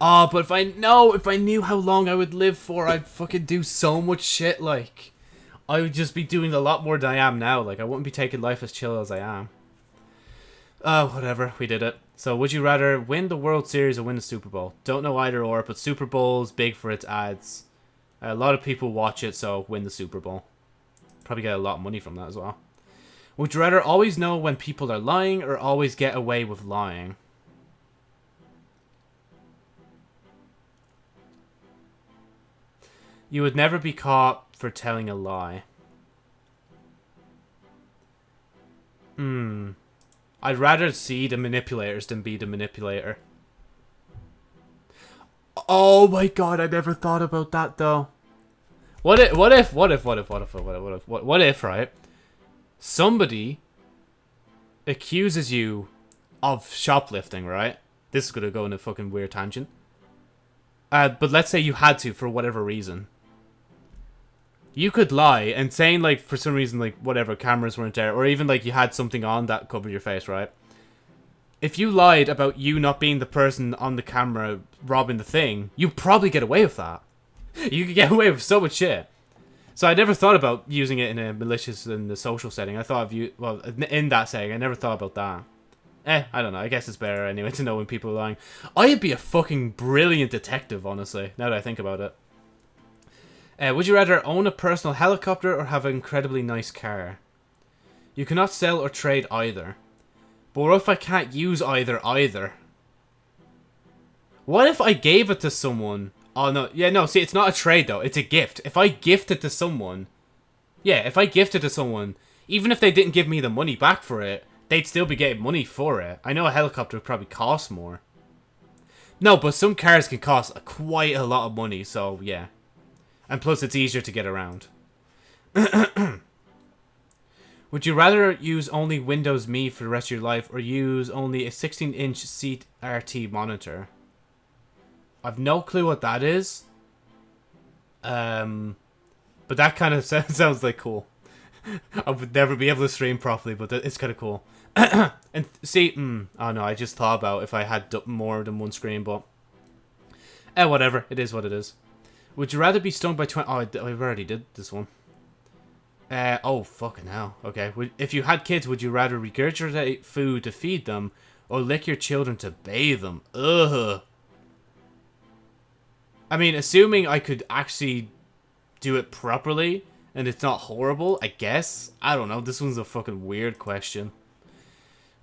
Speaker 1: Oh, but if I know, if I knew how long I would live for, I'd fucking do so much shit, like. I would just be doing a lot more than I am now. Like, I wouldn't be taking life as chill as I am. Oh, whatever. We did it. So, would you rather win the World Series or win the Super Bowl? Don't know either or, but Super Bowl's big for its ads. A lot of people watch it, so win the Super Bowl. Probably get a lot of money from that as well. Would you rather always know when people are lying or always get away with lying? You would never be caught for telling a lie. Hmm. I'd rather see the manipulators than be the manipulator. Oh my god, I never thought about that though. What if, what if, what if, what if, what if, what if, what if, what, what if, right? Somebody accuses you of shoplifting, right? this is gonna go in a fucking weird tangent. Uh, but let's say you had to for whatever reason. You could lie and saying like for some reason like whatever cameras weren't there or even like you had something on that covered your face, right? If you lied about you not being the person on the camera robbing the thing, you probably get away with that. You could get away with so much shit. So I never thought about using it in a malicious in the social setting. I thought of you well in that setting. I never thought about that. Eh, I don't know. I guess it's better anyway to know when people are lying. I'd be a fucking brilliant detective, honestly. Now that I think about it. Uh, would you rather own a personal helicopter or have an incredibly nice car? You cannot sell or trade either. But what if I can't use either either? What if I gave it to someone? Oh no, yeah, no, see, it's not a trade though, it's a gift. If I gift it to someone, yeah, if I gift it to someone, even if they didn't give me the money back for it, they'd still be getting money for it. I know a helicopter would probably cost more. No, but some cars can cost quite a lot of money, so yeah. And plus, it's easier to get around. Would you rather use only Windows Me for the rest of your life or use only a 16-inch CRT monitor? I've no clue what that is. Um, but that kind of sounds like cool. I would never be able to stream properly, but it's kind of cool. and see, mm, oh no, I just thought about if I had more than one screen, but eh, whatever. It is what it is. Would you rather be stung by 20... Oh, I, I already did this one. Uh, oh, fucking hell. Okay. If you had kids, would you rather regurgitate food to feed them or lick your children to bathe them? Ugh. I mean, assuming I could actually do it properly and it's not horrible, I guess. I don't know. This one's a fucking weird question.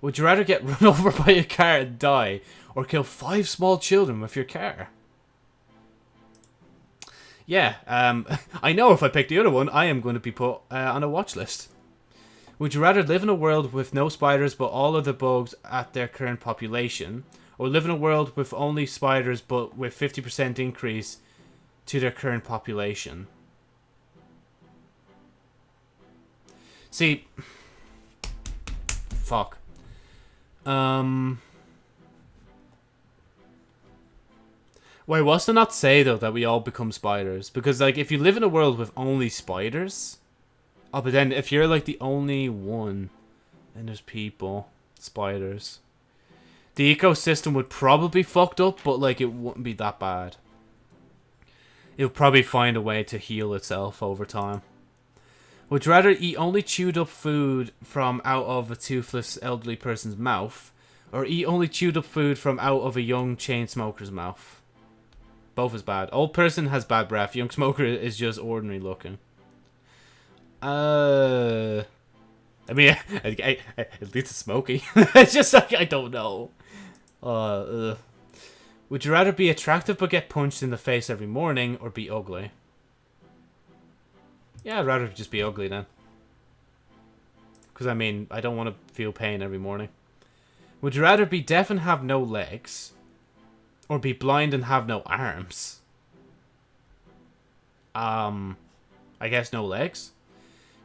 Speaker 1: Would you rather get run over by a car and die or kill five small children with your car? Yeah, um, I know if I pick the other one, I am going to be put uh, on a watch list. Would you rather live in a world with no spiders but all of the bugs at their current population, or live in a world with only spiders but with 50% increase to their current population? See, fuck. Um... Wait, what's to not say, though, that we all become spiders? Because, like, if you live in a world with only spiders... Oh, but then if you're, like, the only one, and there's people, spiders... The ecosystem would probably be fucked up, but, like, it wouldn't be that bad. It'll probably find a way to heal itself over time. Would you rather eat only chewed up food from out of a toothless elderly person's mouth, or eat only chewed up food from out of a young chain smoker's mouth? Both is bad. Old person has bad breath. Young smoker is just ordinary looking. Uh, I mean, I, I, at least it's smoky. it's just like I don't know. Uh, would you rather be attractive but get punched in the face every morning, or be ugly? Yeah, I'd rather just be ugly then. Because I mean, I don't want to feel pain every morning. Would you rather be deaf and have no legs, or be blind and have no arms. Um, I guess no legs.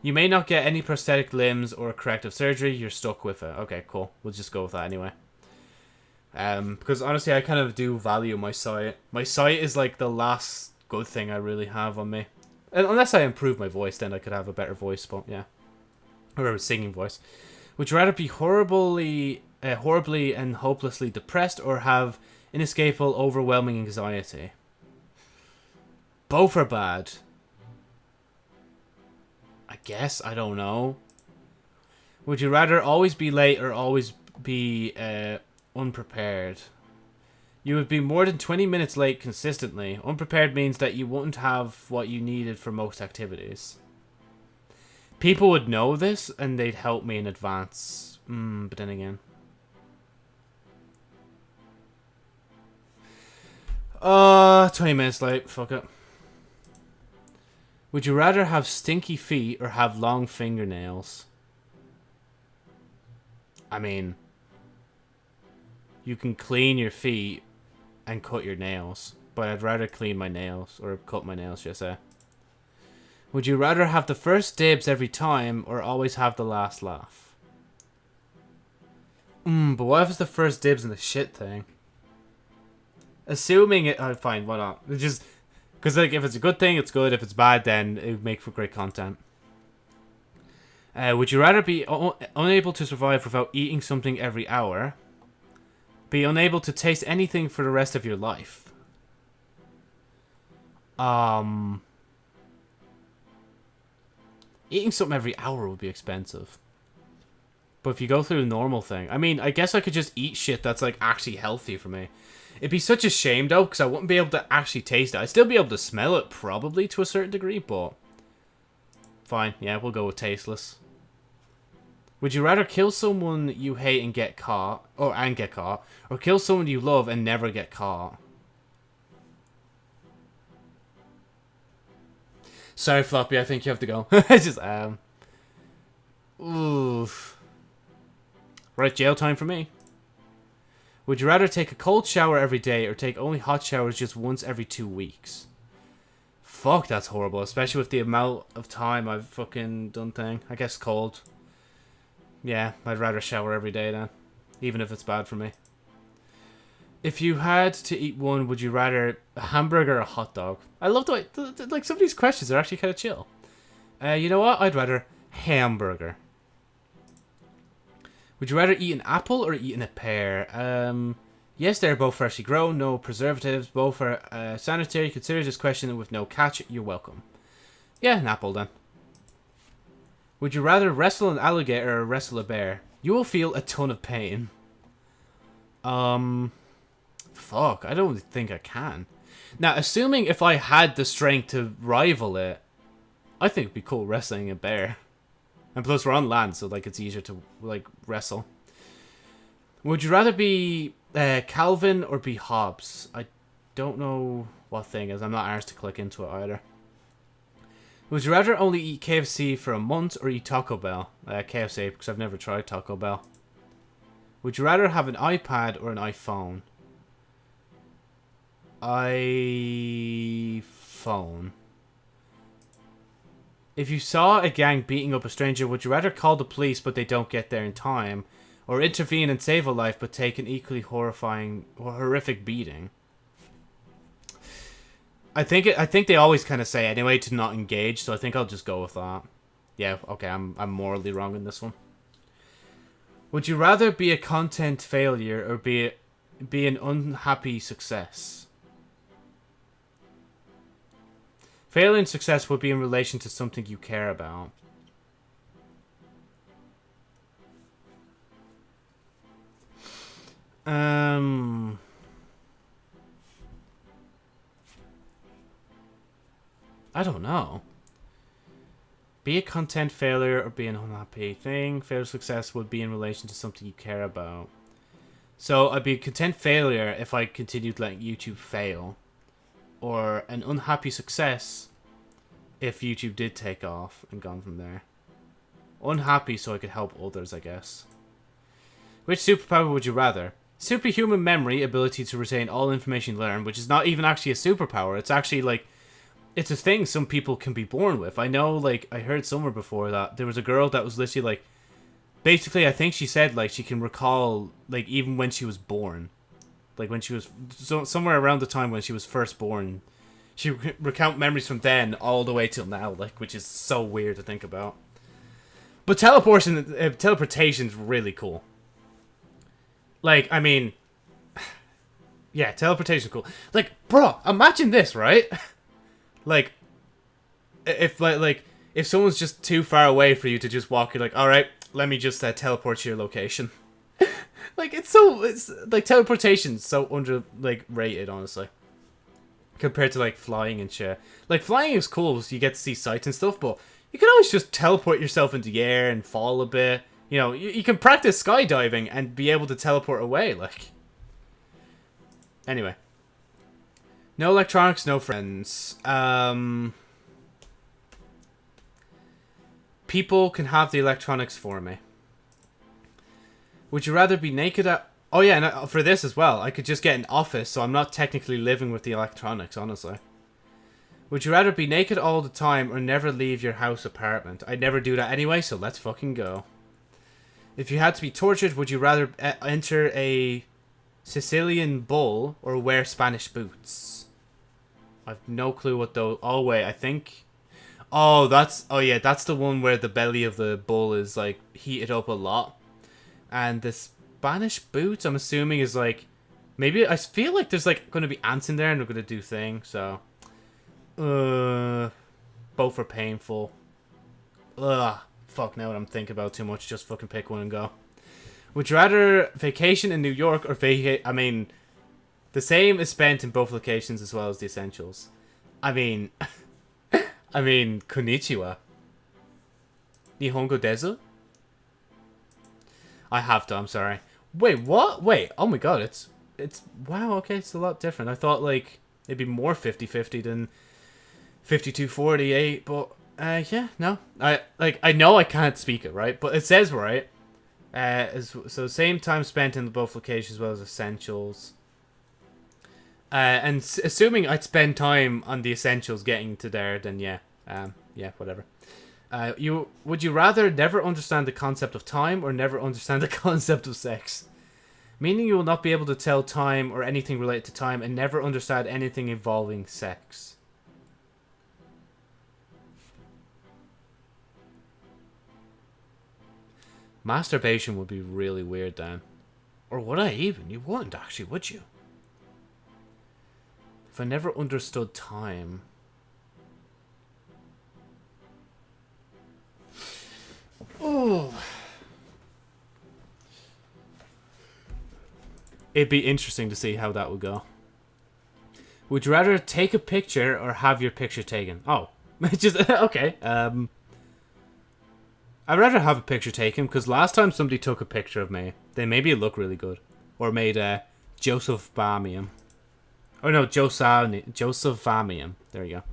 Speaker 1: You may not get any prosthetic limbs or corrective surgery. You're stuck with it. Okay, cool. We'll just go with that anyway. Um, because honestly, I kind of do value my sight. My sight is like the last good thing I really have on me. Unless I improve my voice, then I could have a better voice. But yeah, or a singing voice. Would you rather be horribly, uh, horribly and hopelessly depressed, or have inescapable, overwhelming anxiety. Both are bad. I guess, I don't know. Would you rather always be late or always be uh, unprepared? You would be more than 20 minutes late consistently. Unprepared means that you wouldn't have what you needed for most activities. People would know this and they'd help me in advance. Mm, but then again. Uh, 20 minutes late. Fuck it. Would you rather have stinky feet or have long fingernails? I mean, you can clean your feet and cut your nails, but I'd rather clean my nails, or cut my nails, should I say. Would you rather have the first dibs every time, or always have the last laugh? Hmm, but what if it's the first dibs in the shit thing? Assuming it. Oh, fine. Why not? Just because like if it's a good thing, it's good. If it's bad, then it would make for great content. Uh, would you rather be unable to survive without eating something every hour? Be unable to taste anything for the rest of your life? Um, eating something every hour would be expensive. But if you go through the normal thing, I mean, I guess I could just eat shit that's like actually healthy for me. It'd be such a shame though, because I wouldn't be able to actually taste it. I'd still be able to smell it probably to a certain degree, but fine. Yeah, we'll go with tasteless. Would you rather kill someone you hate and get caught, or and get caught, or kill someone you love and never get caught? Sorry, Floppy. I think you have to go. I just um. Oof. Right, jail time for me. Would you rather take a cold shower every day or take only hot showers just once every two weeks? Fuck, that's horrible. Especially with the amount of time I've fucking done thing. I guess cold. Yeah, I'd rather shower every day then. Even if it's bad for me. If you had to eat one, would you rather a hamburger or a hot dog? I love the way, like, some of these questions are actually kind of chill. Uh, you know what? I'd rather hamburger. Would you rather eat an apple or eat a pear? Um, yes, they're both freshly grown, no preservatives, both are uh, sanitary. Consider this question with no catch. You're welcome. Yeah, an apple then. Would you rather wrestle an alligator or wrestle a bear? You will feel a ton of pain. Um, fuck, I don't think I can. Now, assuming if I had the strength to rival it, I think it'd be cool wrestling a bear. And plus, we're on land, so like it's easier to like wrestle. Would you rather be uh, Calvin or be Hobbes? I don't know what thing is. I'm not asked to click into it either. Would you rather only eat KFC for a month or eat Taco Bell? Uh, KFC, because I've never tried Taco Bell. Would you rather have an iPad or an iPhone? iPhone. If you saw a gang beating up a stranger, would you rather call the police but they don't get there in time? Or intervene and save a life but take an equally horrifying or horrific beating? I think it, I think they always kind of say anyway to not engage, so I think I'll just go with that. Yeah, okay, I'm I'm morally wrong in this one. Would you rather be a content failure or be be an unhappy success? Failure and success would be in relation to something you care about. Um... I don't know. Be a content failure or be an unhappy thing. Failure success would be in relation to something you care about. So I'd be a content failure if I continued letting YouTube fail or an unhappy success if YouTube did take off and gone from there. Unhappy so I could help others, I guess. Which superpower would you rather? Superhuman memory, ability to retain all information learned, which is not even actually a superpower. It's actually like, it's a thing some people can be born with. I know, like, I heard somewhere before that there was a girl that was literally like, basically, I think she said, like, she can recall, like, even when she was born like when she was so, somewhere around the time when she was first born. She recount memories from then all the way till now, like which is so weird to think about. But teleportation, uh, teleportation's really cool. Like, I mean, yeah, teleportation cool. Like, bro, imagine this, right? like, if like like if someone's just too far away for you to just walk, you're like, all right, let me just uh, teleport to your location. like it's so it's like teleportation's so under like rated honestly. Compared to like flying and shit. Like flying is cool so you get to see sights and stuff but you can always just teleport yourself into the air and fall a bit. You know you, you can practice skydiving and be able to teleport away like. Anyway. No electronics no friends. Um people can have the electronics for me would you rather be naked at... Oh yeah, and for this as well, I could just get an office, so I'm not technically living with the electronics, honestly. Would you rather be naked all the time or never leave your house apartment? I'd never do that anyway, so let's fucking go. If you had to be tortured, would you rather uh, enter a Sicilian bull or wear Spanish boots? I've no clue what those. Oh wait, I think. Oh, that's oh yeah, that's the one where the belly of the bull is like heated up a lot, and the Spanish boots. I'm assuming is like maybe I feel like there's like going to be ants in there and they're going to do things. So, uh, both are painful. Ugh, fuck. Now what I'm thinking about too much. Just fucking pick one and go. Would you rather vacation in New York or vacate? I mean, the same is spent in both locations as well as the essentials. I mean, I mean, konnichiwa. Nihongo desu? I have to, I'm sorry. Wait, what? Wait, oh my god, it's, it's, wow, okay, it's a lot different. I thought, like, it'd be more 50-50 than 52-48, but, uh, yeah, no. I, like, I know I can't speak it, right? But it says, right, uh, as, so same time spent in both locations as well as essentials. Uh, and assuming I'd spend time on the essentials getting to there, then yeah, um, yeah, whatever. Uh, you would you rather never understand the concept of time or never understand the concept of sex? Meaning you will not be able to tell time or anything related to time and never understand anything involving sex. Masturbation would be really weird then. Or would I even? You wouldn't actually, would you? If I never understood time... It'd be interesting to see how that would go. Would you rather take a picture or have your picture taken? Oh, just okay. Um, I'd rather have a picture taken because last time somebody took a picture of me, they made me look really good. Or made uh, Joseph Bamium. Oh no, Joseph Joseph Bamium. There you go.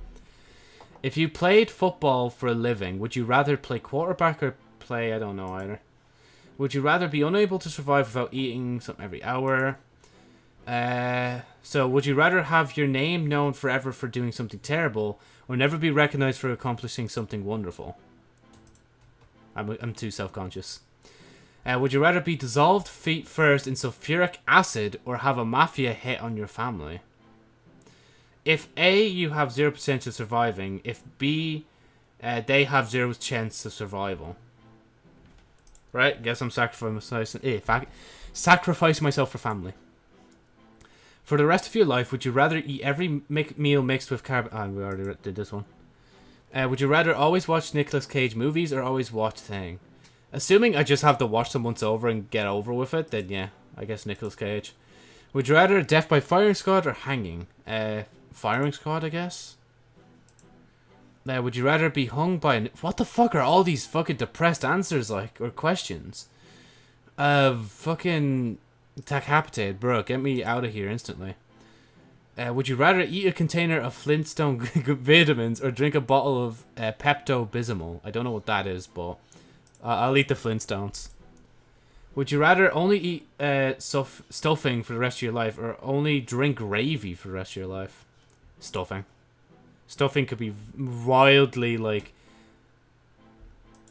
Speaker 1: If you played football for a living, would you rather play quarterback or play, I don't know either. Would you rather be unable to survive without eating something every hour? Uh, so, would you rather have your name known forever for doing something terrible, or never be recognized for accomplishing something wonderful? I'm, I'm too self-conscious. Uh, would you rather be dissolved feet first in sulfuric acid or have a mafia hit on your family? If A, you have 0% of surviving. If B, uh, they have 0 chance of survival. Right? Guess I'm sacrificing, eh, sacrifice myself for family. For the rest of your life, would you rather eat every meal mixed with carb... Ah, we already did this one. Uh, would you rather always watch Nicolas Cage movies or always watch Thing? Assuming I just have to watch them once over and get over with it, then yeah, I guess Nicolas Cage. Would you rather death by firing squad or hanging? Uh, firing squad, I guess. Now, would you rather be hung by an... What the fuck are all these fucking depressed answers like, or questions? Uh, fucking... Decapitated, bro, get me out of here instantly. Uh, would you rather eat a container of Flintstone vitamins or drink a bottle of uh, Pepto Bismol? I don't know what that is, but uh, I'll eat the Flintstones. Would you rather only eat uh, stuff stuffing for the rest of your life or only drink gravy for the rest of your life? Stuffing. Stuffing could be wildly like.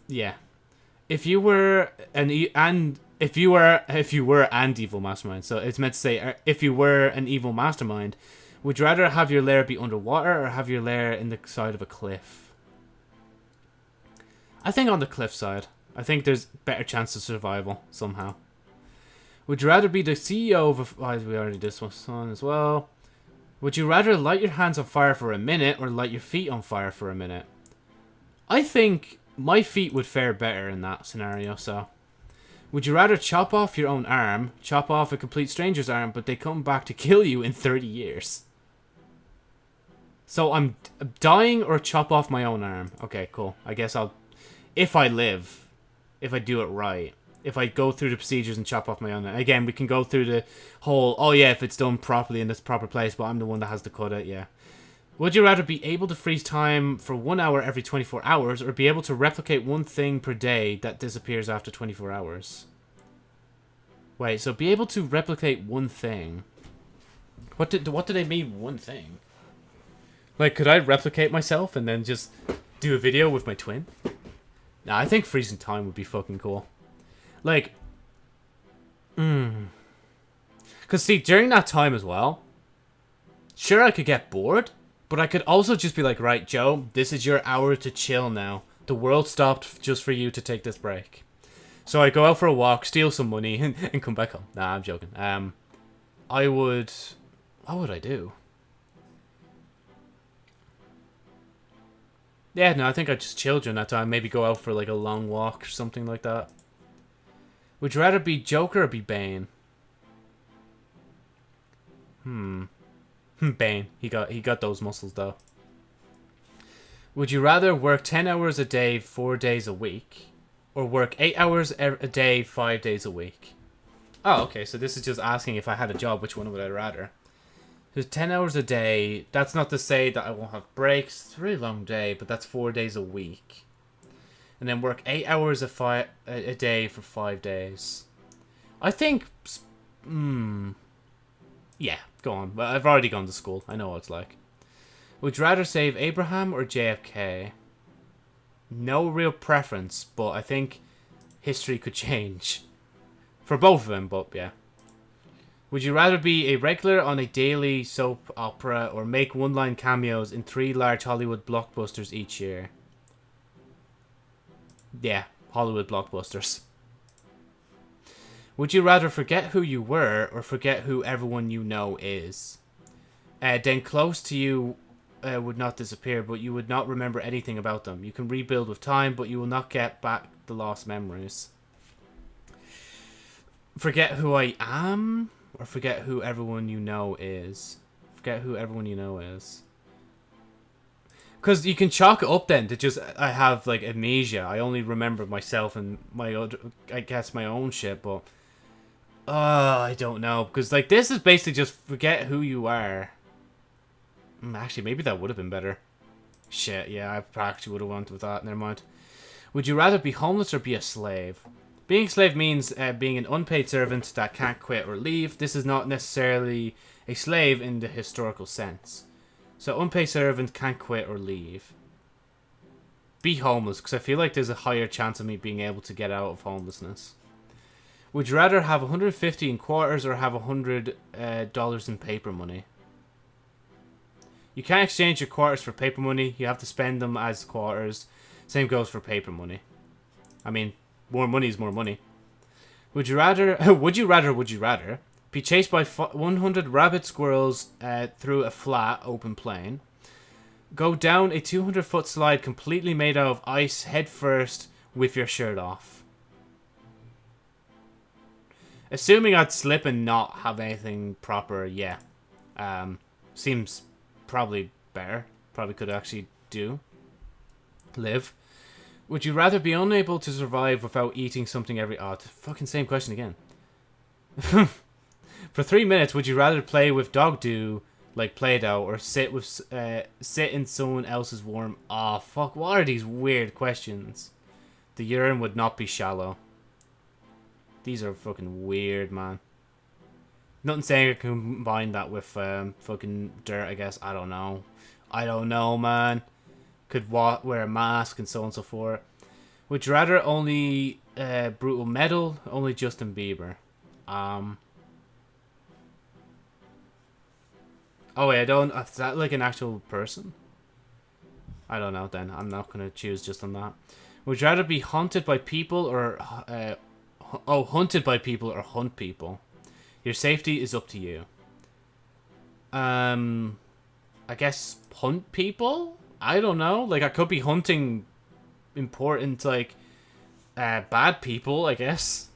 Speaker 1: Yeah, if you were an e and if you were if you were an evil mastermind, so it's meant to say uh, if you were an evil mastermind, would you rather have your lair be underwater or have your lair in the side of a cliff? I think on the cliff side. I think there's better chance of survival somehow. Would you rather be the CEO of a... Oh, we already did this one as well. Would you rather light your hands on fire for a minute or light your feet on fire for a minute? I think my feet would fare better in that scenario, so... Would you rather chop off your own arm, chop off a complete stranger's arm, but they come back to kill you in 30 years? So I'm dying or chop off my own arm. Okay, cool. I guess I'll... If I live, if I do it right, if I go through the procedures and chop off my own... Again, we can go through the whole, oh yeah, if it's done properly in this proper place, but I'm the one that has to cut it, yeah. Would you rather be able to freeze time for one hour every 24 hours or be able to replicate one thing per day that disappears after 24 hours? Wait, so be able to replicate one thing. What did what did they mean one thing? Like could I replicate myself and then just do a video with my twin? Nah, I think freezing time would be fucking cool. Like, hmm. Because, see, during that time as well, sure, I could get bored, but I could also just be like, right, Joe, this is your hour to chill now. The world stopped just for you to take this break. So I go out for a walk, steal some money, and, and come back home. Nah, I'm joking. Um, I would... What would I do? Yeah, no, I think I'd just chill during that time. Maybe go out for like a long walk or something like that. Would you rather be Joker or be Bane? Hmm. Bane. He got he got those muscles though. Would you rather work 10 hours a day, 4 days a week? Or work 8 hours a day, 5 days a week? Oh, okay, so this is just asking if I had a job, which one would I rather? There's 10 hours a day. That's not to say that I won't have breaks. It's a really long day, but that's 4 days a week. And then work 8 hours a, a day for 5 days. I think... Hmm... Yeah, go on. But I've already gone to school. I know what it's like. Would you rather save Abraham or JFK? No real preference, but I think history could change. For both of them, but yeah. Would you rather be a regular on a daily soap opera or make one-line cameos in three large Hollywood blockbusters each year? Yeah, Hollywood blockbusters. Would you rather forget who you were or forget who everyone you know is? Uh, then close to you uh, would not disappear, but you would not remember anything about them. You can rebuild with time, but you will not get back the lost memories. Forget who I am, or forget who everyone you know is. Forget who everyone you know is. Because you can chalk it up then to just, I have like amnesia. I only remember myself and my other, I guess my own shit, but... Oh, I don't know. Because like this is basically just forget who you are. Mm, actually, maybe that would have been better. Shit, yeah, I actually would have wanted with that. Never mind. Would you rather be homeless or be a slave? Being a slave means uh, being an unpaid servant that can't quit or leave. This is not necessarily a slave in the historical sense. So unpaid servant can't quit or leave. Be homeless, because I feel like there's a higher chance of me being able to get out of homelessness. Would you rather have 150 in quarters or have 100 uh, dollars in paper money? You can't exchange your quarters for paper money. You have to spend them as quarters. Same goes for paper money. I mean, more money is more money. Would you rather, would you rather, would you rather, be chased by 100 rabbit squirrels uh, through a flat, open plain, go down a 200 foot slide completely made out of ice head first with your shirt off? Assuming I'd slip and not have anything proper, yeah. Um, seems probably better. Probably could actually do. Live. Would you rather be unable to survive without eating something every... Oh, fucking same question again. For three minutes, would you rather play with dog do like Play-Doh or sit with uh, sit in someone else's warm... Oh, fuck. What are these weird questions? The urine would not be shallow. These are fucking weird, man. Nothing saying I can combine that with um, fucking dirt, I guess. I don't know. I don't know, man. Could wear a mask and so on and so forth. Would you rather only uh, Brutal Metal, only Justin Bieber? Um. Oh wait, I don't. Is that like an actual person? I don't know. Then I'm not gonna choose just on that. Would you rather be haunted by people or uh, oh, hunted by people or hunt people? Your safety is up to you. Um, I guess hunt people? I don't know. Like, I could be hunting important, like, uh, bad people, I guess.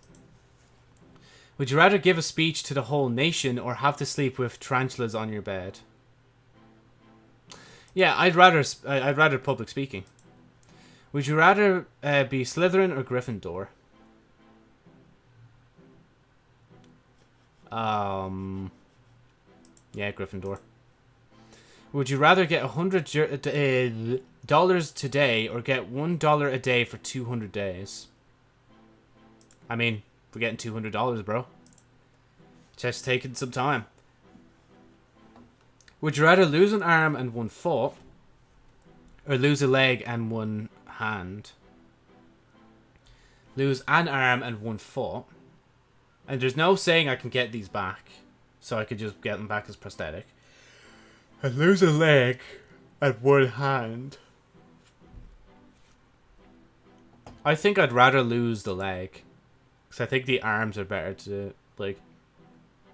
Speaker 1: Would you rather give a speech to the whole nation or have to sleep with tarantulas on your bed? Yeah, I'd rather I'd rather public speaking. Would you rather uh, be Slytherin or Gryffindor? Um, yeah, Gryffindor. Would you rather get a hundred uh, dollars today or get one dollar a day for two hundred days? I mean, we're getting two hundred dollars, bro. Just taking some time. Would you rather lose an arm and one foot, or lose a leg and one hand? Lose an arm and one foot, and there's no saying I can get these back. so I could just get them back as prosthetic. I'd lose a leg and one hand. I think I'd rather lose the leg. Because I think the arms are better to, like,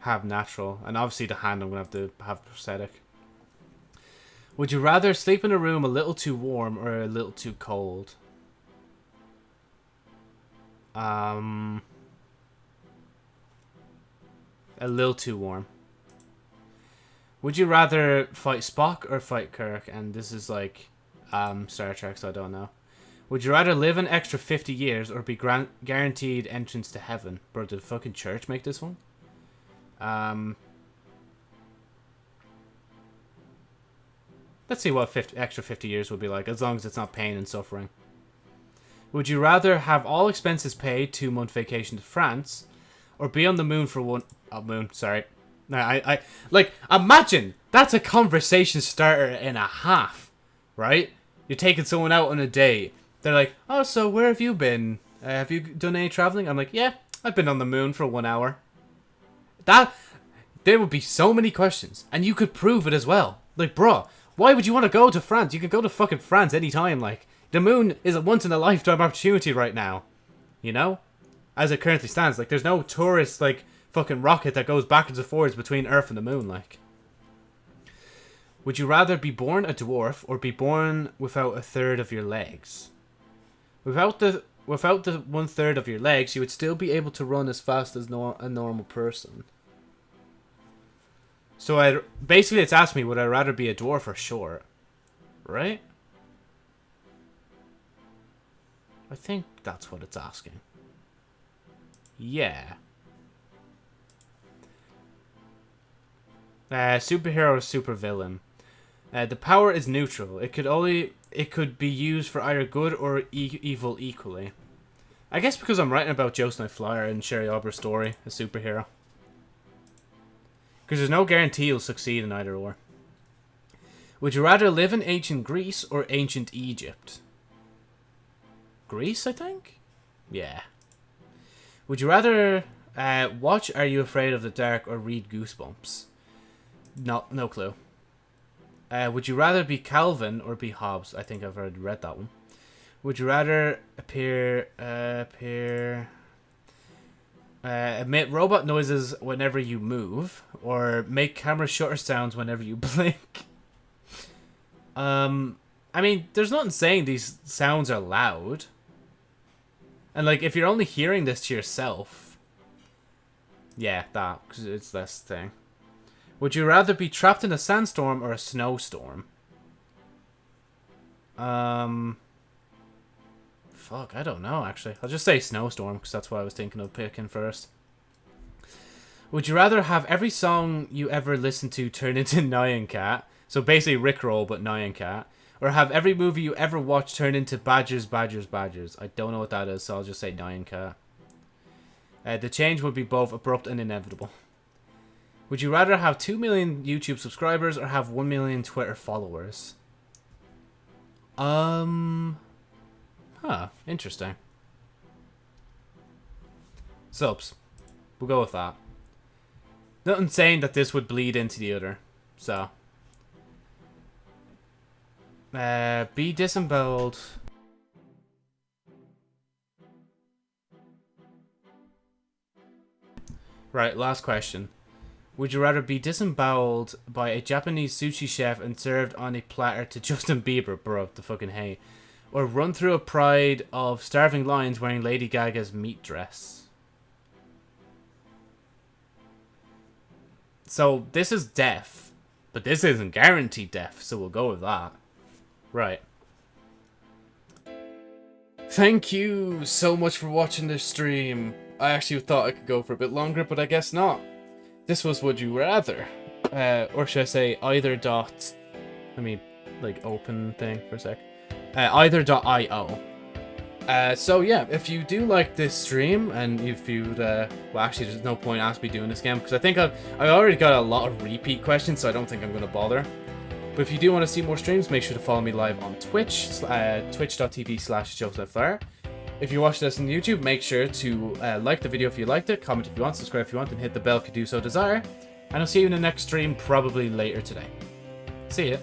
Speaker 1: have natural. And obviously the hand I'm going to have to have prosthetic. Would you rather sleep in a room a little too warm or a little too cold? Um, a little too warm. Would you rather fight Spock or fight Kirk? And this is like um, Star Trek, so I don't know. Would you rather live an extra 50 years or be guaranteed entrance to heaven? Bro, did the fucking church make this one? Um, let's see what 50, extra 50 years would be like, as long as it's not pain and suffering. Would you rather have all expenses paid, two month vacation to France, or be on the moon for one oh, moon? Sorry, no, I, I like imagine that's a conversation starter and a half, right? You're taking someone out on a date. They're like, oh, so where have you been? Uh, have you done any traveling? I'm like, yeah, I've been on the moon for one hour. That there would be so many questions, and you could prove it as well. Like, bro, why would you want to go to France? You can go to fucking France anytime. Like, the moon is a once in a lifetime opportunity right now. You know, as it currently stands, like, there's no tourist like fucking rocket that goes backwards and forwards between Earth and the moon. Like, would you rather be born a dwarf or be born without a third of your legs? Without the without the one third of your legs, you would still be able to run as fast as a normal person. So I basically it's asked me would I rather be a dwarf or short, right? I think that's what it's asking. Yeah. Uh, superhero or supervillain. Uh, the power is neutral. It could only it could be used for either good or e evil equally. I guess because I'm writing about Joe Flyer and Sherry Aubrey's story, a superhero. Because there's no guarantee you'll succeed in either or. Would you rather live in ancient Greece or ancient Egypt? Greece, I think? Yeah. Would you rather uh, watch Are You Afraid of the Dark or read Goosebumps? No, no clue. Uh, would you rather be Calvin or be Hobbes? I think I've already read that one. Would you rather appear uh, appear uh, emit robot noises whenever you move, or make camera shutter sounds whenever you blink? Um, I mean, there's nothing saying these sounds are loud. And like, if you're only hearing this to yourself, yeah, that because it's this thing. Would you rather be trapped in a sandstorm or a snowstorm? Um... Fuck, I don't know, actually. I'll just say snowstorm, because that's what I was thinking of picking first. Would you rather have every song you ever listen to turn into Nyan Cat? So basically Rickroll, but Nyan Cat. Or have every movie you ever watch turn into Badgers, Badgers, Badgers. I don't know what that is, so I'll just say Nyan Cat. Uh, the change would be both abrupt and inevitable. Would you rather have 2 million YouTube subscribers or have 1 million Twitter followers? Um... Huh, interesting. Subs. We'll go with that. Nothing saying that this would bleed into the other, so... Uh, be disemboweled. Right, last question. Would you rather be disemboweled by a Japanese sushi chef and served on a platter to Justin Bieber, bro, the fucking hay, or run through a pride of starving lions wearing Lady Gaga's meat dress? So this is death, but this isn't guaranteed death, so we'll go with that. Right. Thank you so much for watching this stream. I actually thought I could go for a bit longer, but I guess not. This was Would You Rather. Uh, or should I say either dot... Let me, like, open thing for a sec. Uh, either.io. Uh, so yeah, if you do like this stream, and if you'd, uh, well actually there's no point asking me doing this again, because I think I've, I've already got a lot of repeat questions, so I don't think I'm going to bother. But if you do want to see more streams, make sure to follow me live on Twitch, uh, twitch.tv slash Joseph if you watch this on YouTube, make sure to uh, like the video if you liked it, comment if you want, subscribe if you want, and hit the bell if you do so desire.
Speaker 2: And I'll see you in the next stream, probably later today. See ya.